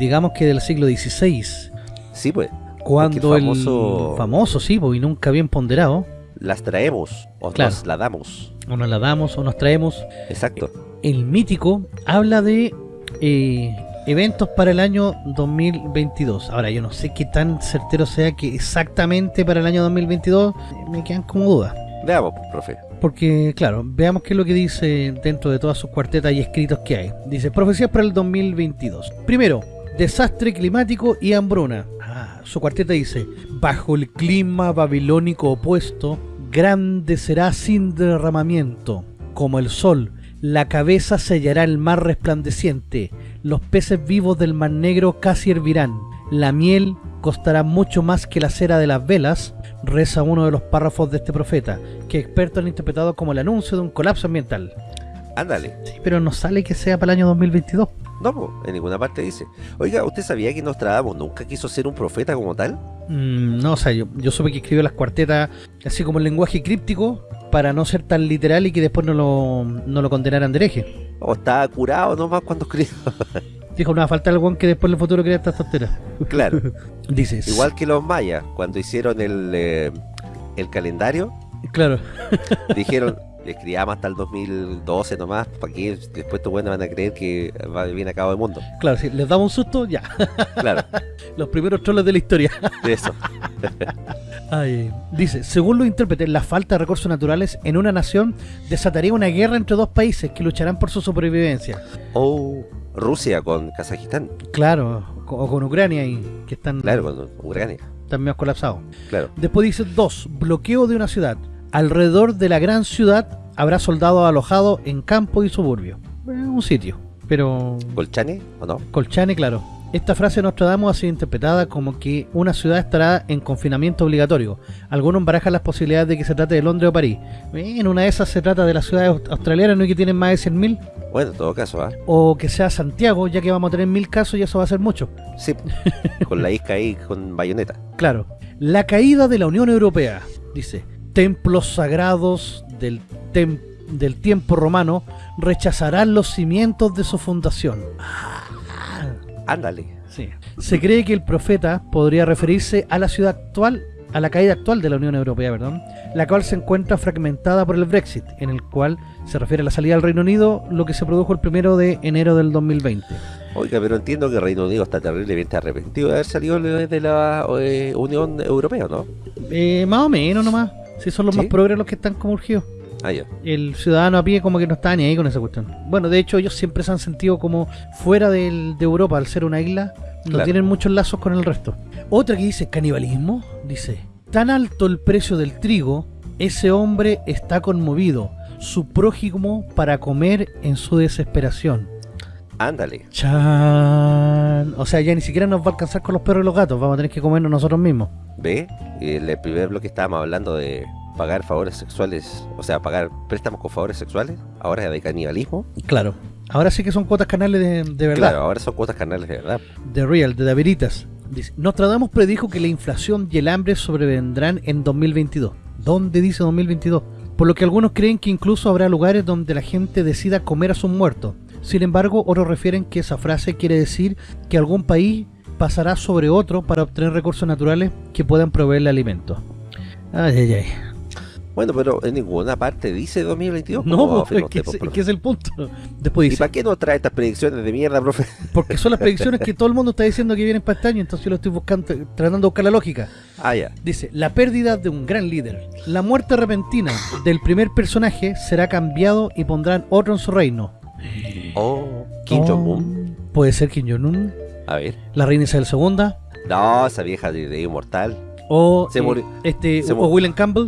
Digamos que del siglo XVI. Sí, pues. Cuando el famoso... el famoso, sí, pues, y nunca bien ponderado, Las traemos o Claro. nos la damos. o nos la damos o nos traemos, Exacto. el mítico habla de eh, eventos para el año 2022. Ahora, yo no sé qué tan certero sea que exactamente para el año 2022 eh, me quedan como dudas. Veamos, pues, profe. Porque, claro, veamos qué es lo que dice dentro de todas sus cuartetas y escritos que hay. Dice, profecías para el 2022. Primero, desastre climático y hambruna. Ah, su cuarteta dice, bajo el clima babilónico opuesto, grande será sin derramamiento, como el sol. La cabeza sellará el mar resplandeciente, los peces vivos del mar negro casi hervirán, la miel costará mucho más que la cera de las velas, reza uno de los párrafos de este profeta, que expertos han interpretado como el anuncio de un colapso ambiental. Ándale. Sí, pero no sale que sea para el año 2022. No, pues, en ninguna parte dice. Oiga, ¿usted sabía que Nostradamus nunca quiso ser un profeta como tal? Mm, no, o sea, yo, yo supe que escribió las cuartetas así como en lenguaje críptico para no ser tan literal y que después no lo, no lo condenaran de hereje. ¿O estaba curado nomás cuando escribió? Dijo, no va a faltar el que después en el futuro crea estas tonteras. claro. Dice, Igual que los mayas, cuando hicieron el, eh, el calendario, Claro, dijeron, escribamos hasta el 2012 nomás, para que después estos buenos van a creer que va bien a cabo el mundo. claro, si les damos un susto, ya. Claro, Los primeros troles de la historia. de eso. Ay, dice, según los intérpretes, la falta de recursos naturales en una nación desataría una guerra entre dos países que lucharán por su supervivencia. O Rusia con Kazajistán, Claro, o con Ucrania y que están, claro, con Ucrania, están medio colapsados. claro. Después dice dos, bloqueo de una ciudad. Alrededor de la gran ciudad habrá soldados alojados en campo y suburbio. Eh, un sitio, pero ¿Colchane o no? Colchane, claro. Esta frase de Nostradamus ha sido interpretada como que una ciudad estará en confinamiento obligatorio. Algunos barajan las posibilidades de que se trate de Londres o París. En una de esas se trata de las ciudades aust- australianas, ¿no? Y que tienen más de 100.000. Bueno, en todo caso, ¿ah? O que sea Santiago, ya que vamos a tener mil casos y eso va a ser mucho. Sí, con la isca ahí, con bayoneta. Claro. La caída de la Unión Europea. Dice, templos sagrados del, tem- del tiempo romano rechazarán los cimientos de su fundación. Ándale. Sí. Se cree que el profeta podría referirse a la ciudad actual, a la caída actual de la Unión Europea, perdón, la cual se encuentra fragmentada por el Brexit, en el cual se refiere a la salida del Reino Unido, lo que se produjo el primero de enero del 2020. Oiga, pero entiendo que Reino Unido está terriblemente arrepentido de haber salido de la eh, Unión Europea, ¿no? Eh, más o menos nomás, si son los ¿Sí? más progres los que están como urgidos. Ah, ya. El ciudadano a pie como que no está ni ahí con esa cuestión. Bueno, de hecho ellos siempre se han sentido como fuera del- de Europa, al ser una isla, no Claro. tienen muchos lazos con el resto. Otra que dice canibalismo, dice, tan alto el precio del trigo, ese hombre está conmovido, su prójimo para comer en su desesperación. Ándale. Chan. O sea, ya ni siquiera nos va a alcanzar con los perros y los gatos, vamos a tener que comernos nosotros mismos. ¿Ve? El primer bloque estábamos hablando de pagar favores sexuales, o sea, pagar préstamos con favores sexuales, ahora es de canibalismo. Claro. Ahora sí que son cuotas canales de, de verdad. Claro, ahora son cuotas carnales de verdad. The Real, de Daveritas. Dice, Nostradamus predijo que la inflación y el hambre sobrevendrán en 2022. ¿Dónde dice 2022? Por lo que algunos creen que incluso habrá lugares donde la gente decida comer a sus muertos. Sin embargo, otros refieren que esa frase quiere decir que algún país pasará sobre otro para obtener recursos naturales que puedan proveerle alimentos. Ay, ay, ay. Bueno, pero en ninguna parte dice 2022. No, ¿cómo va a pues, es que, es, es que es el punto. Después ¿Y para qué nos trae estas predicciones de mierda, profe? porque son las predicciones que todo el mundo está diciendo que vienen para este año, entonces yo lo estoy buscando, tratando de buscar la lógica. Ah, ya. Dice, la pérdida de un gran líder. La muerte repentina del primer personaje será cambiado y pondrán otro en su reino. Oh, Kim Oh, Jong-un. Puede ser Kim Jong-un, A ver. la reina Isabel II, No, esa vieja de, de inmortal. O, Se eh, murió- este, se o mu- William Campbell,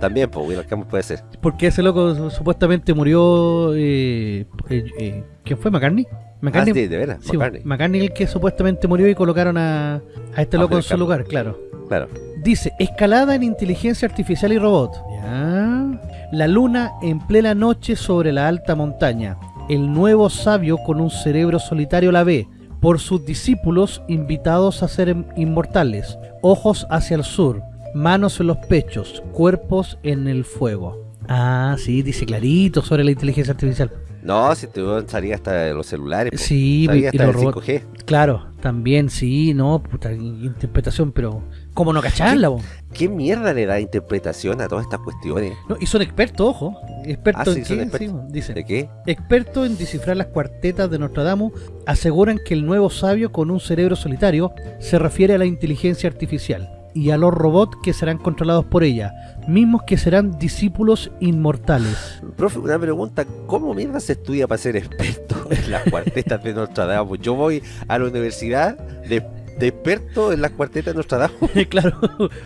También, pues, Will Campbell puede ser. porque ese loco su- supuestamente murió... Eh, eh, eh, ¿Quién fue? ¿McCartney? Ah, sí, de veras, sí, McCartney. McCartney el que supuestamente murió y colocaron a, a este loco en William su Campbell. lugar, claro. Claro. Dice, escalada en inteligencia artificial y robot. Ya. La luna en plena noche sobre la alta montaña. El nuevo sabio con un cerebro solitario la ve. Por sus discípulos invitados a ser inmortales. Ojos hacia el sur. Manos en los pechos. Cuerpos en el fuego. Ah, sí, dice clarito sobre la inteligencia artificial. No, si te salía hasta los celulares. Sí, Salía y hasta los del robots. 5G. Claro, también, sí, no, puta, interpretación, pero ¿cómo no cacharla, po? ¿Qué mierda le da interpretación a todas estas cuestiones? No, y son expertos, ojo. Expertos Ah, sí, en qué? expertos. Sí, dice. ¿De qué? Expertos en descifrar las cuartetas de Nostradamus aseguran que el nuevo sabio con un cerebro solitario se refiere a la inteligencia artificial y a los robots que serán controlados por ella, mismos que serán discípulos inmortales. Profe, una pregunta, ¿cómo mierda se estudia para ser experto en las cuartetas de Nostradamus? Yo voy a la universidad de, de experto en las cuartetas de Nostradamus. claro,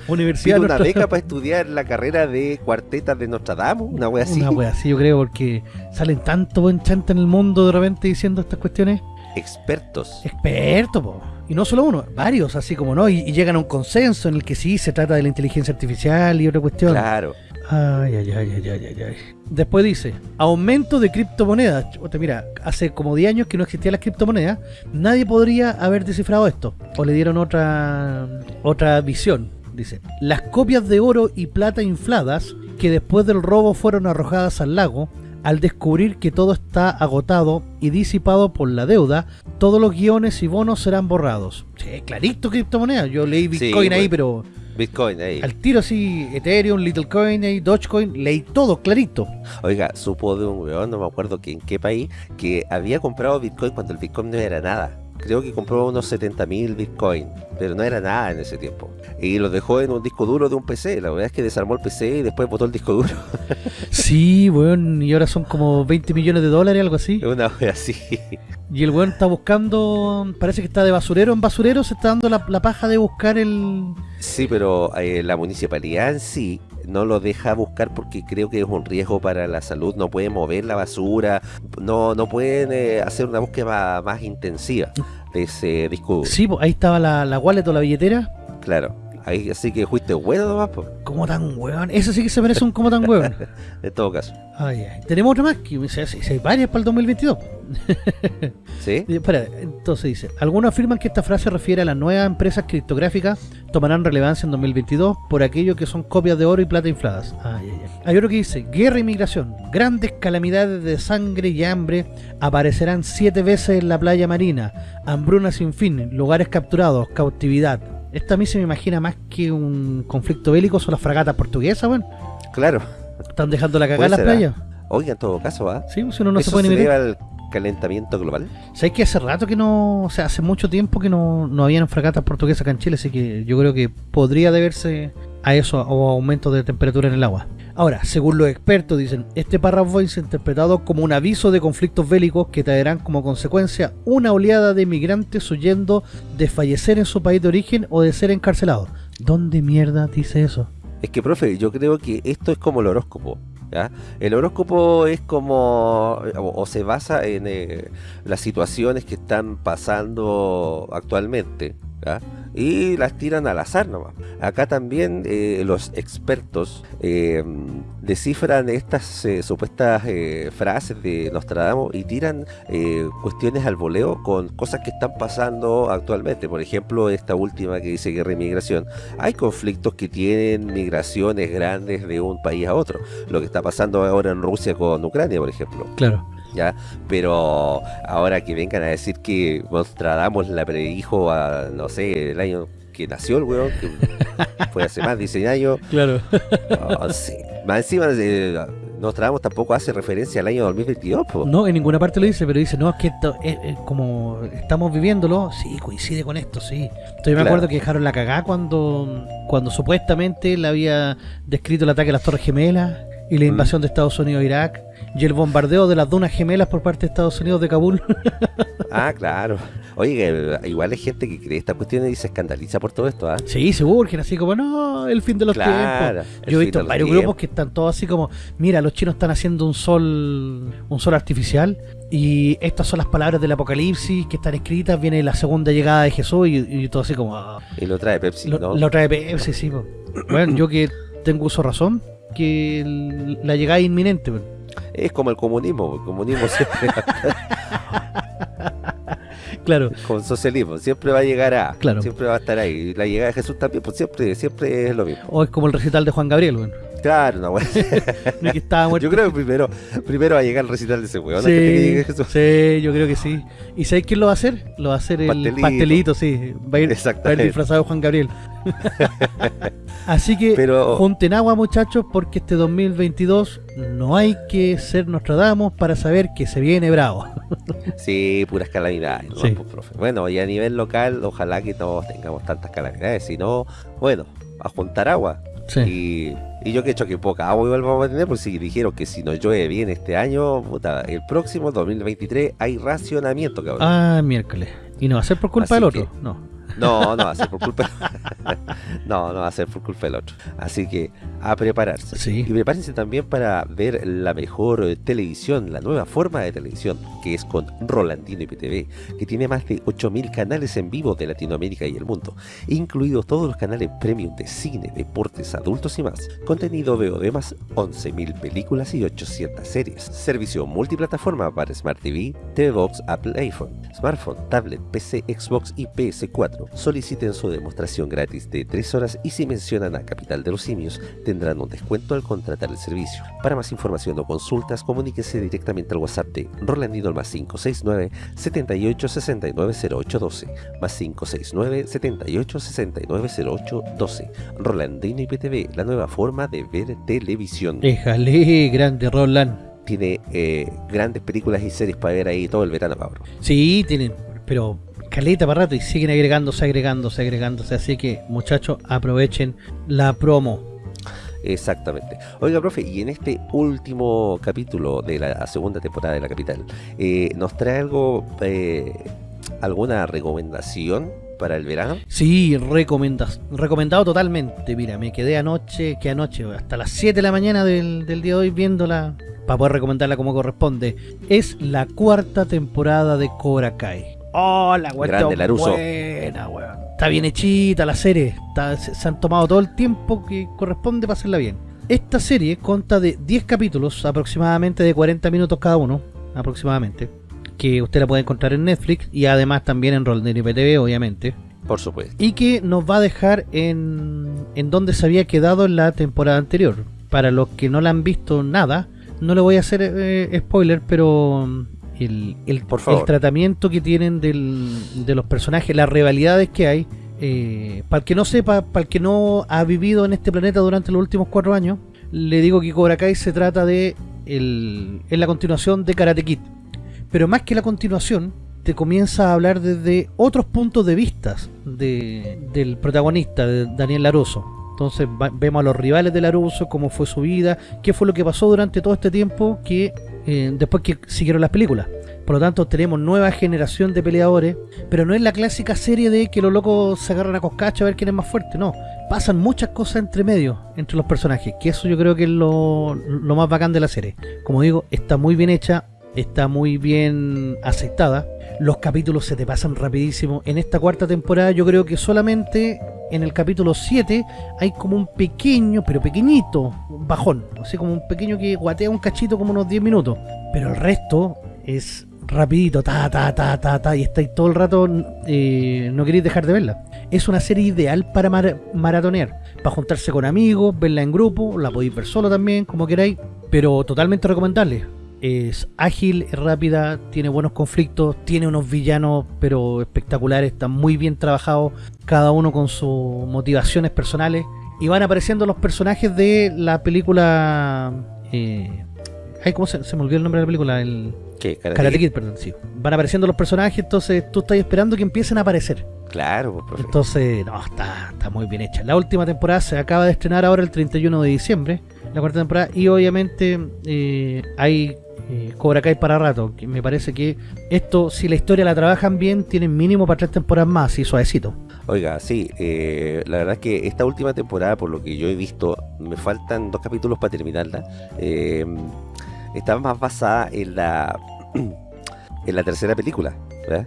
Universidad Pido una beca para estudiar la carrera de cuartetas de Nostradamus, una wea así. Una wea así, yo creo, porque salen tanto buen chanta en el mundo de repente diciendo estas cuestiones. Expertos. Experto, po. Y no solo uno, varios, así como no, y, y llegan a un consenso en el que sí se trata de la inteligencia artificial y otra cuestión. Claro. Ay, ay, ay, ay, ay, ay. Después dice, aumento de criptomonedas. Mira, hace como 10 años que no existían las criptomonedas, nadie podría haber descifrado esto. O le dieron otra otra visión. Dice, las copias de oro y plata infladas que después del robo fueron arrojadas al lago, al descubrir que todo está agotado y disipado por la deuda, todos los guiones y bonos serán borrados. Sí, clarito criptomonedas. Yo leí Sí, Bitcoin ahí, bueno. pero Bitcoin ahí. al tiro así, Ethereum, Littlecoin, ahí, Dogecoin, leí todo clarito. Oiga, supo de un weón, no me acuerdo que en qué país, que había comprado Bitcoin cuando el Bitcoin no era nada. Creo que compró unos 70.000 Bitcoin, pero no era nada en ese tiempo. Y los dejó en un disco duro de un PC. La verdad es que desarmó el PC y después botó el disco duro. Sí, weón, y ahora son como 20 millones de dólares, algo así. Una wea así. Y el weón está buscando, parece que está de basurero en basurero, se está dando la, la paja de buscar el... Sí, pero eh, la municipalidad en sí no lo deja buscar porque creo que es un riesgo para la salud. No pueden mover la basura, no, no pueden eh, hacer una búsqueda más intensiva de ese disco. Sí, po, ahí estaba la, la wallet o la billetera. Claro. Ahí, así que fuiste bueno nomás, po, ¿Cómo tan weón? Eso sí que se merece un como tan weón. en todo caso. Ay, ay. Tenemos otra más, que sí, hay varias para el 2022. ¿Sí? Y, Espera, entonces dice, algunos afirman que esta frase refiere a las nuevas empresas criptográficas tomarán relevancia en 2022 por aquello que son copias de oro y plata infladas. Ay, ay, ay. Hay otro que dice, guerra y migración, grandes calamidades de sangre y hambre aparecerán siete veces en la playa marina, hambruna sin fin, lugares capturados, cautividad. Esta a mí se me imagina más que un conflicto bélico son las fragatas portuguesas, weón. Claro. Están dejando la cagada en las ¿ah? playas. Oiga, en todo caso, ¿ah? Sí, si uno no se ¿Eso puede se debe al calentamiento global? ¿Sabes que hace rato que no, o sea, hace mucho tiempo que no, no habían fragatas portuguesas acá en Chile, así que yo creo que podría deberse a eso o aumento de temperatura en el agua. Ahora, según los expertos dicen, este párrafo es interpretado como un aviso de conflictos bélicos que traerán como consecuencia una oleada de migrantes huyendo de fallecer en su país de origen o de ser encarcelados. ¿Dónde mierda dice eso? Es que, profe, yo creo que esto es como el horóscopo. El horóscopo es como, o, o se basa en eh, las situaciones que están pasando actualmente. Y las tiran al azar nomás. Acá también eh, los expertos eh, descifran estas eh, supuestas frases de Nostradamus y tiran cuestiones al voleo con cosas que están pasando actualmente. Por ejemplo, esta última que dice guerra y migración. Hay conflictos que tienen migraciones grandes de un país a otro. Lo que está pasando ahora en Rusia con Ucrania, por ejemplo. Claro. ¿Ya? Pero ahora que vengan a decir que Nostradamus la predijo a, no sé, el año que nació el weón, que fue hace más de 100 años. Claro. No, sí. Más encima, eh, Nostradamus tampoco hace referencia al año 2022, po. No, en ninguna parte lo dice, pero dice, no, es que esto, es- es como estamos viviéndolo, sí, coincide con esto, sí. Entonces me Claro. acuerdo que dejaron la cagada cuando, cuando supuestamente le había descrito el ataque a las Torres Gemelas y la Mm. invasión de Estados Unidos a Irak y el bombardeo de las dunas gemelas por parte de Estados Unidos de Kabul. Ah, claro. Oye, igual hay gente que cree esta cuestión y se escandaliza por todo esto, ¿ah? sí, se urgen así como, no, el fin de los Claro, tiempos. Yo he visto varios tiempos. grupos que están todos así como, mira, los chinos están haciendo un sol, un sol artificial y estas son las palabras del apocalipsis que están escritas, viene la segunda llegada de Jesús y, y todo así como, ah, Y lo trae Pepsi, lo, ¿no? lo trae Pepsi, sí, po. Bueno, yo que tengo uso razón, que el- la llegada es inminente. Es como el comunismo, el comunismo siempre, claro, el socialismo, siempre va a llegar a, Claro. siempre va a estar ahí. La llegada de Jesús también, pues siempre, siempre es lo mismo. o es como el recital de Juan Gabriel, bueno. Claro, una weá. no es que estaba muerto. Yo creo que primero, primero va a llegar el recital de ese weón. Sí, que sí, yo creo que sí. ¿Y sabéis quién lo va a hacer? Lo va a hacer el Pastelito. pastelito, sí. Va a ir, va a ir disfrazado Juan Gabriel. Así que Pero- junten agua, muchachos, porque este 2022 no hay que ser Nostradamus para saber que se viene bravo. Sí, puras calamidades. ¿no? Sí. Pues, profe. Bueno, y a nivel local, ojalá que no tengamos tantas calamidades. Si no, bueno, a juntar agua. Sí. Y, y yo que he hecho que poca agua igual vamos a tener, porque si dijeron que si no llueve bien este año, puta, el próximo 2023 hay racionamiento, cabrón. Ah, miércoles. Y no va a ser por culpa Así del que- otro. No. No, no va a ser por culpa. no, no va a ser por culpa del otro. Así que a prepararse. Sí. Y prepárense también para ver la mejor eh, televisión, la nueva forma de televisión, que es con Rolandino IPTV, que tiene más de 8000 canales en vivo de Latinoamérica y el mundo, incluidos todos los canales premium de cine, deportes, adultos y más. Contenido VOD más 11000 películas y 800 series. Servicio multiplataforma para Smart TV, TV Box, Apple iPhone, smartphone, tablet, PC, Xbox y PS4. Soliciten su demostración gratis de 3 horas y si mencionan a Capital de los Simios tendrán un descuento al contratar el servicio. Para más información o consultas, comuníquese directamente al WhatsApp de Rolandino al más 569 78 69 0812 más 569 78 69 0812 Rolandino IPTV, la nueva forma de ver televisión. Déjale, grande Roland. Tiene eh, grandes películas y series para ver ahí todo el verano, cabrón. Sí, tienen, pero caleta para rato y siguen agregándose, agregándose, agregándose. Así que, muchachos, aprovechen la promo. Exactamente. Oiga, profe, y en este último capítulo de la segunda temporada de La Capital, eh, ¿nos trae algo, eh, alguna recomendación para el verano? Sí, recomendas, recomendado totalmente. Mira, me quedé anoche, que anoche, hasta las 7 de la mañana del, del día de hoy viéndola para poder recomendarla como corresponde. Es la cuarta temporada de Cobra Kai. Oh, la cuestión Grande, Laruso. buena, weón. Está bien hechita la serie. Está- se, se han tomado todo el tiempo que corresponde para hacerla bien. Esta serie consta de 10 capítulos, aproximadamente de 40 minutos cada uno, aproximadamente. Que usted la puede encontrar en Netflix y además también en Roldern IPTV, obviamente Por supuesto. y que nos va a dejar en, en donde se había quedado en la temporada anterior. Para los que no la han visto nada, no le voy a hacer eh, spoiler, pero el, el, Por favor. el tratamiento que tienen del- de los personajes, las rivalidades que hay, eh, para el que no sepa, para el que no ha vivido en este planeta durante los últimos cuatro años, le digo que Cobra Kai se trata de el, es la continuación de Karate Kid. Pero más que la continuación, te comienza a hablar desde otros puntos de vista de, del protagonista, de Daniel Laruso. Entonces va- vemos a los rivales de Laruso, cómo fue su vida, qué fue lo que pasó durante todo este tiempo que eh, después que siguieron las películas. Por lo tanto, tenemos nueva generación de peleadores, pero no es la clásica serie de que los locos se agarran a coscacha a ver quién es más fuerte, no. Pasan muchas cosas entre medio, entre los personajes, que eso yo creo que es lo, lo más bacán de la serie. Como digo, está muy bien hecha, está muy bien aceptada. Los capítulos se te pasan rapidísimo. En esta cuarta temporada yo creo que solamente en el capítulo 7 hay como un pequeño, pero pequeñito bajón. Así como un pequeño que guatea un cachito como unos 10 minutos. Pero el resto es rapidito, ta, ta, ta, ta, ta, y estáis todo el rato, eh, no queréis dejar de verla. Es una serie ideal para mar- maratonear, para juntarse con amigos, verla en grupo, la podéis ver solo también, como queráis, pero totalmente recomendable. Es ágil, es rápida, tiene buenos conflictos, tiene unos villanos pero espectaculares, están muy bien trabajados, cada uno con sus motivaciones personales, y van apareciendo los personajes de la película... Eh, ay, ¿cómo se, se me olvidó el nombre de la película? El, ¿Qué? Karate Karate Kid? Kid, perdón, sí. Van apareciendo los personajes, entonces tú estás esperando que empiecen a aparecer. Claro, pues, profe. Entonces, no, está, está muy bien hecha. La última temporada se acaba de estrenar ahora el 31 de diciembre, la cuarta temporada, y obviamente eh, hay eh, Cobra Kai para rato. Que me parece que esto, si la historia la trabajan bien, tienen mínimo para tres temporadas más, y suavecito. Oiga, sí, eh, la verdad es que esta última temporada, por lo que yo he visto, me faltan dos capítulos para terminarla. eh, está más basada en la en la tercera película, ¿verdad?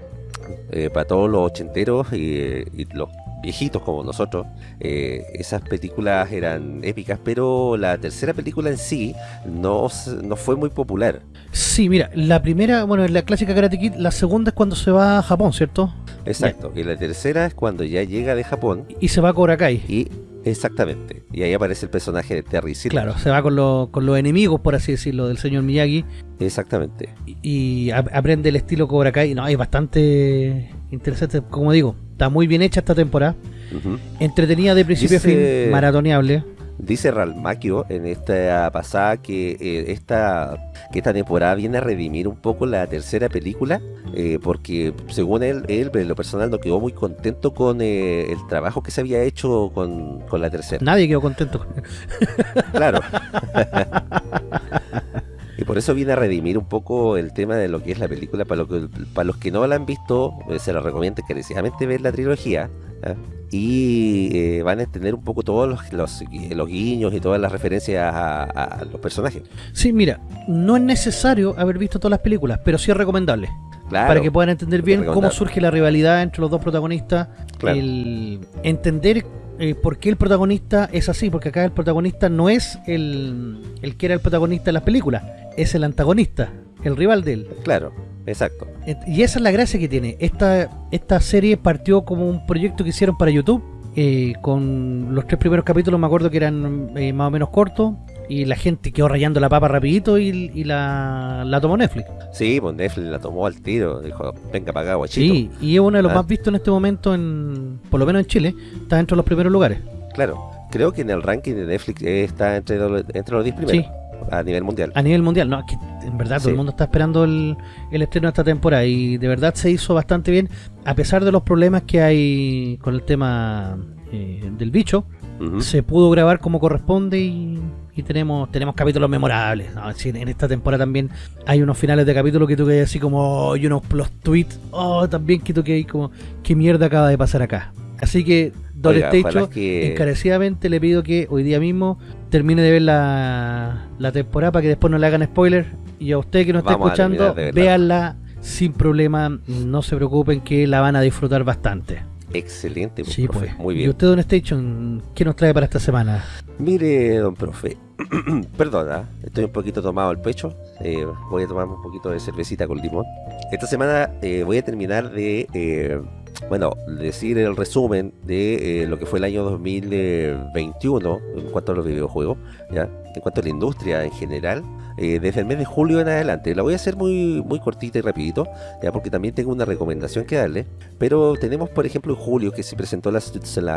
Eh, para todos los ochenteros y, y los viejitos como nosotros, eh, esas películas eran épicas, pero la tercera película en sí no, no fue muy popular. Sí, mira, la primera, bueno, es la clásica Karate Kid, la segunda es cuando se va a Japón, ¿cierto? Exacto, y la tercera es cuando ya llega de Japón Y se va a Cobra Kai. y Exactamente. Y ahí aparece el personaje de Terry Silver. Claro, se va con, lo- con los enemigos, por así decirlo, del señor Miyagi Exactamente. y, y ap- aprende el estilo Cobra Kai. No, es bastante interesante, como digo, está muy bien hecha esta temporada. Entretenida de principio a fin, maratoneable. Dice Ralmaquio en esta pasada que eh, esta que esta temporada viene a redimir un poco la tercera película eh, porque según él, él en lo personal no quedó muy contento con eh, el trabajo que se había hecho con, con la tercera. Nadie quedó contento. Claro. por eso viene a redimir un poco el tema de lo que es la película. Para, lo que- los que no la han visto, eh, se los recomiendo encarecidamente ver la trilogía. ¿ah? Y eh, van a entender un poco todos los guiños y todas las referencias a, a los personajes. Sí, mira, no es necesario haber visto todas las películas, pero sí es recomendable. Claro, para que puedan entender bien cómo surge la rivalidad entre los dos protagonistas, Claro. el entender eh, por qué el protagonista es así, porque acá el protagonista no es el, el que era el protagonista de las películas, es el antagonista, el rival de él. Claro, exacto. Y esa es la gracia que tiene. Esta, esta serie partió como un proyecto que hicieron para YouTube. eh, con los tres primeros capítulos me acuerdo que eran eh, más o menos cortos. Y la gente quedó rayando la papa rapidito y, y la, la tomó Netflix. Sí, pues Netflix la tomó al tiro. Dijo, venga para acá, guachito. Sí, y es uno de los Ah. más vistos en este momento, en por lo menos en Chile. Está dentro de los primeros lugares. Claro. Creo que en el ranking de Netflix eh, está entre, lo- entre los 10 primeros. Sí. A nivel mundial. A nivel mundial, no, es que en verdad todo el mundo está esperando el, el estreno de esta temporada y de verdad se hizo bastante bien, a pesar de los problemas que hay con el tema eh, del bicho, se pudo grabar como corresponde y, y tenemos tenemos capítulos memorables. en esta temporada también hay unos finales de capítulo que tú que así como, y unos plus tweets, oh, también que tú que como, qué mierda acaba de pasar acá. Así que, Don ojalá que- encarecidamente le pido que hoy día mismo termine de ver la, la temporada para que después no le hagan spoiler. Y a usted que nos está escuchando, véanla sin problema, no se preocupen que la van a disfrutar bastante. Excelente, Sí, profe. pues. Muy ¿Y bien. usted, Don Station, qué nos trae para esta semana? Mire, don profe, perdona, estoy un poquito tomado el pecho. eh, voy a tomarme un poquito de cervecita con limón. Esta semana eh, voy a terminar de, eh, bueno, decir el resumen de eh, lo que fue el año 2021 en cuanto a los videojuegos, ¿ya? en cuanto a la industria en general. eh, desde el mes de julio en adelante. La voy a hacer muy, muy cortita y rapidito, ya porque también tengo una recomendación que darle. Pero tenemos, por ejemplo, en julio que se presentó la,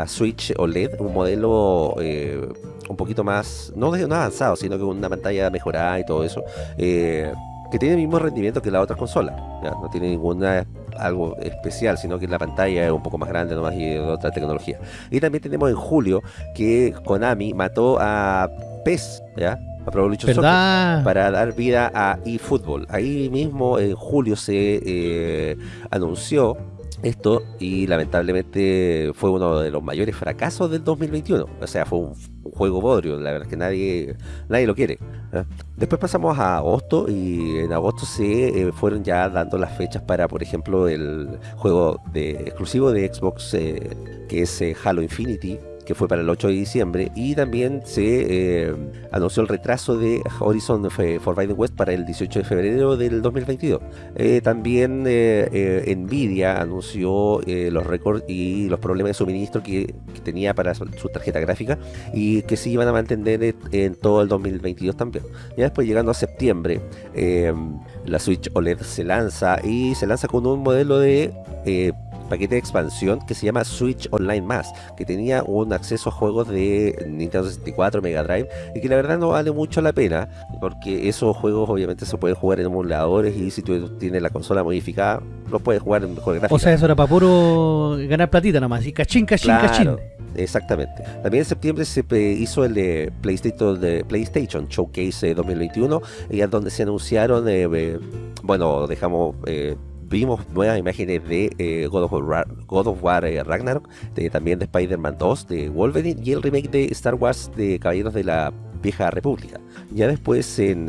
Switch OLED, un modelo eh, un poquito más, no, no avanzado, sino que una pantalla mejorada y todo eso, que tiene el mismo rendimiento que la otra consola. ¿ya? No tiene ninguna algo especial, sino que la pantalla es un poco más grande nomás y otra tecnología. Y también tenemos en julio que Konami mató a PES, ¿ya? A Pro Evolution Soccer para dar vida a eFootball. Ahí mismo en julio se eh, anunció esto y lamentablemente fue uno de los mayores fracasos del 2021. O sea, fue un, juego bodrio, la verdad es que nadie, nadie lo quiere. ¿eh? Después pasamos a agosto y en agosto se eh, fueron ya dando las fechas para, por ejemplo, el juego de, exclusivo de Xbox eh, que es Halo Infinity que fue para el 8 de diciembre y también se eh, anunció el retraso de Horizon F- Forbidden West para el 18 de febrero del 2022. Eh, también eh, eh, Nvidia anunció eh, los récords y los problemas de suministro que, tenía para su, tarjeta gráfica y que se iban a mantener en, todo el 2022 también. Ya después llegando a septiembre, eh, la Switch OLED se lanza y se lanza con un modelo de eh, paquete de expansión que se llama Switch Online Más, que tenía un acceso a juegos de Nintendo 64, Mega Drive, y que la verdad no vale mucho la pena, porque esos juegos obviamente se pueden jugar en emuladores y si tú tienes la consola modificada, los puedes jugar en mejor gráfica. O sea, eso era para puro ganar platita nomás. Y cachín, cachín, cachín. Exactamente. También en septiembre se hizo el de PlayStation, de PlayStation Showcase eh, 2021, y es donde se anunciaron, eh, eh, bueno, dejamos, eh, vimos nuevas imágenes de eh, God of War, eh, Ragnarok, también de Spider-Man 2, de Wolverine y el remake de Star Wars de Caballeros de la Vieja República. Ya después en...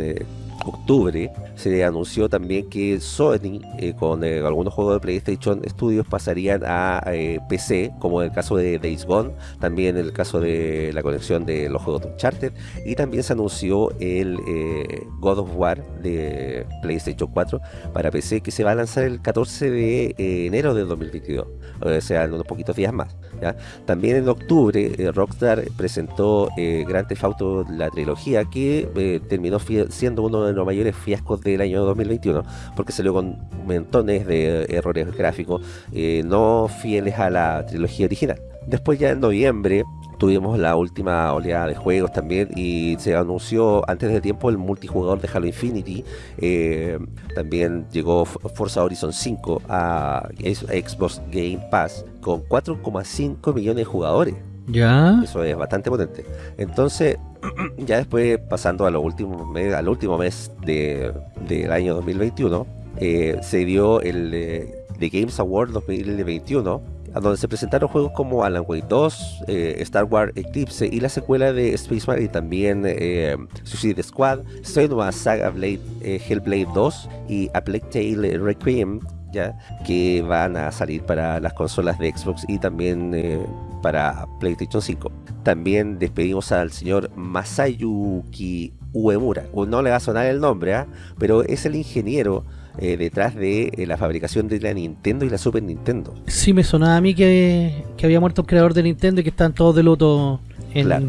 eh, octubre se anunció también que Sony eh, con eh, algunos juegos de PlayStation Studios pasarían a eh, PC, como en el caso de Days Gone, también en el caso de la conexión de los juegos de Uncharted, y también se anunció el God of War de PlayStation 4 para PC que se va a lanzar el 14 de enero del 2022, o sea, en unos poquitos días más. También en octubre Rockstar presentó Grand Theft Auto la trilogía que terminó siendo uno de los mayores fiascos del año 2021 porque salió con montones de errores gráficos eh, no fieles a la trilogía original. Después ya en noviembre tuvimos la última oleada de juegos también y se anunció antes de tiempo el multijugador de Halo Infinity. Eh, también llegó Forza Horizon 5 a Xbox Game Pass con 4,5 millones de jugadores. Eso es bastante potente. Entonces, ya después pasando a lo último mes, al último mes de, del año 2021, eh, se dio el eh, The Games Award 2021, a donde se presentaron juegos como Alan Wake 2, eh, Star Wars Eclipse y la secuela de Space Marine y también Suicide Squad, Senua Saga Blade, Hellblade 2 y A Plague Tale Requiem, ya, que van a salir para las consolas de Xbox y también para PlayStation 5. También despedimos al señor Masayuki Uemura. No le va a sonar el nombre, ¿ah? pero es el ingeniero eh, detrás de eh, la fabricación de la Nintendo y la Super Nintendo. Sí, me sonaba a mí que, había muerto el creador de Nintendo y que están todos de luto en claro.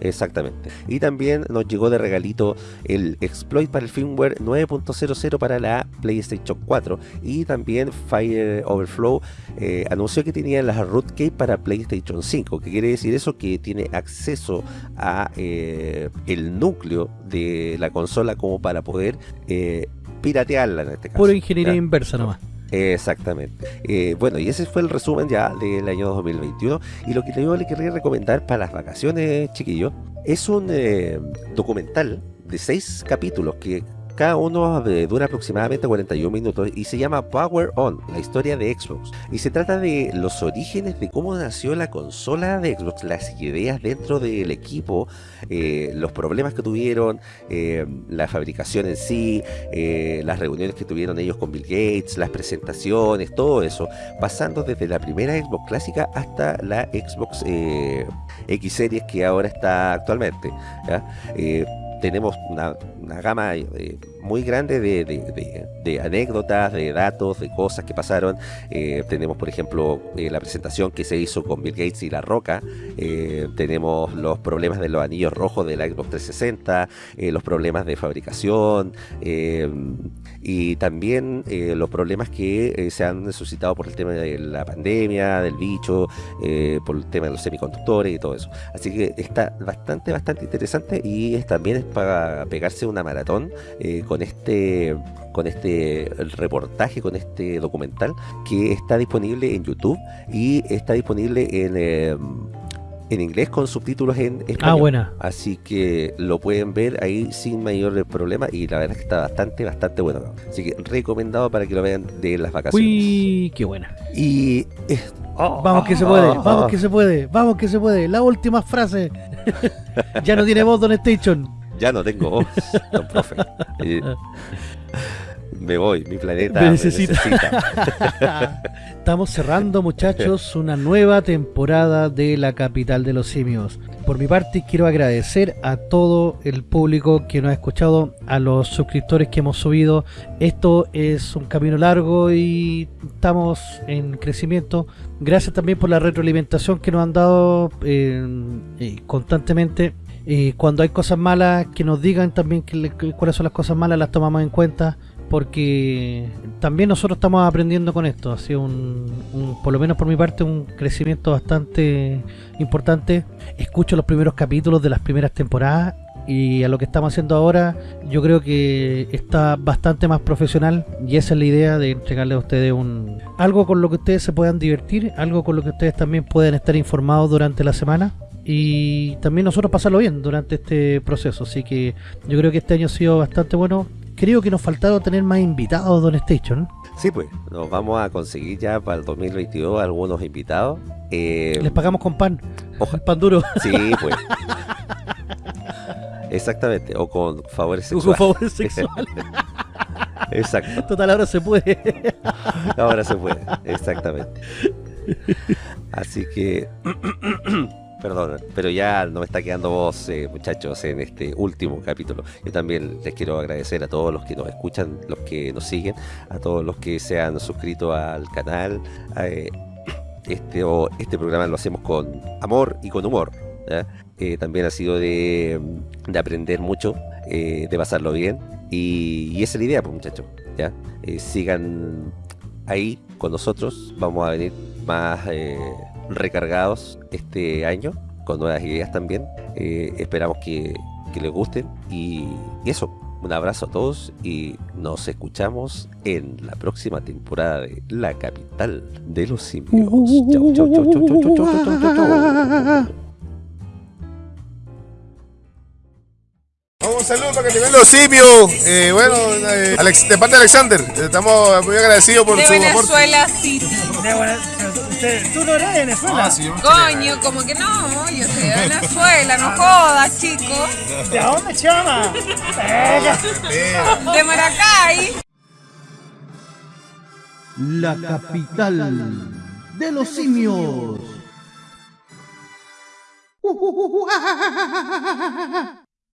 Exactamente. Y también nos llegó de regalito el exploit para el firmware 9.00 para la PlayStation 4 y también Fire Overflow eh, anunció que tenía las rootkey para PlayStation 5. ¿Qué quiere decir eso? Que tiene acceso a eh, el núcleo de la consola como para poder eh, piratearla en este caso. Pura ingeniería inversa nomás. Exactamente. Eh, bueno, y ese fue el resumen ya del año 2021. Y lo que yo le quería recomendar para las vacaciones, chiquillos, es un eh, documental de seis capítulos que cada uno eh, dura aproximadamente 41 minutos y se llama Power On, la historia de Xbox. Y se trata de los orígenes de cómo nació la consola de Xbox, las ideas dentro del equipo, eh, los problemas que tuvieron, eh, la fabricación en sí, las reuniones que tuvieron ellos con Bill Gates, las presentaciones, todo eso, pasando desde la primera Xbox clásica hasta la Xbox X Series que ahora está actualmente tenemos una, gama eh, muy grande de, anécdotas, de datos, de cosas que pasaron. Eh, tenemos, por ejemplo, eh, la presentación que se hizo con Bill Gates y La Roca. tenemos los problemas de los anillos rojos de la Xbox 360, los problemas de fabricación y también los problemas que se han suscitado por el tema de la pandemia, del bicho, por el tema de los semiconductores y todo eso. Así que está bastante, bastante interesante y también para pegarse una maratón eh, con este con este reportaje, con este documental que está disponible en YouTube y está disponible en, eh, en inglés con subtítulos en español. Ah, buena. Así que lo pueden ver ahí sin mayor problema y la verdad es que está bastante, bastante bueno. Así que recomendado para que lo vean de las vacaciones. Uy, qué buena. Y... vamos que se puede, vamos que se puede, vamos que se puede. La última frase. ya no tiene voz Don Station. Ya no tengo voz, don profe. me voy, mi planeta me necesita. Estamos cerrando, muchachos, una nueva temporada de la capital de los simios. Por mi parte, quiero agradecer a todo el público que nos ha escuchado, a los suscriptores que hemos subido. Esto es un camino largo y estamos en crecimiento. Gracias también por la retroalimentación que nos han dado eh, eh, constantemente y cuando hay cosas malas, que nos digan también que, cuáles son las cosas malas, las tomamos en cuenta, porque también nosotros estamos aprendiendo con esto. Ha sido un, por lo menos por mi parte, un crecimiento bastante importante. Escucho los primeros capítulos de las primeras temporadas y a lo que estamos haciendo ahora yo creo que está bastante más profesional y esa es la idea de entregarle a ustedes un algo con lo que ustedes se puedan divertir, algo con lo que ustedes también pueden estar informados durante la semana y también nosotros pasarlo bien durante este proceso. Así que yo creo que este año ha sido bastante bueno. Creo que nos faltaron tener más invitados, Don Station. Sí, pues, nos vamos a conseguir ya para el 2022 algunos invitados. Eh, Les pagamos con pan. Ojalá. Pan duro. Sí, pues. Exactamente, o con favores Con sexuales. favores sexuales. Exacto, Total, ahora se puede. ahora se puede, exactamente. Así que, perdón, pero ya no me está quedando voz, eh, muchachos, en este último capítulo. Yo también les quiero agradecer a todos los que nos escuchan, los que nos siguen, a todos los que se han suscrito al canal. eh, este, o- este programa lo hacemos con amor y con humor. Eh, también ha sido de, de aprender mucho, de pasarlo bien. Y, esa es la idea, pues, muchachos. ¿ya? Sigan ahí con nosotros. Vamos a venir más recargados este año, con nuevas ideas también. Eh, esperamos que, que les gusten. Y, eso, un abrazo a todos y nos escuchamos en la próxima temporada de La Capital de los Simios. Chau, chau, chau, chau, chau, chau, chau, chau, chau, chau. Un saludo para que te vean los simios. Eh, bueno, eh, Alex- de parte de Alexander, estamos muy agradecidos por De su aporte. Venezuela City. Tú no eres de Venezuela. Ah, sí, Coño, como que no, yo soy de Venezuela, no jodas, chicos. ¿De dónde, chama? De Maracay. La capital de los simios.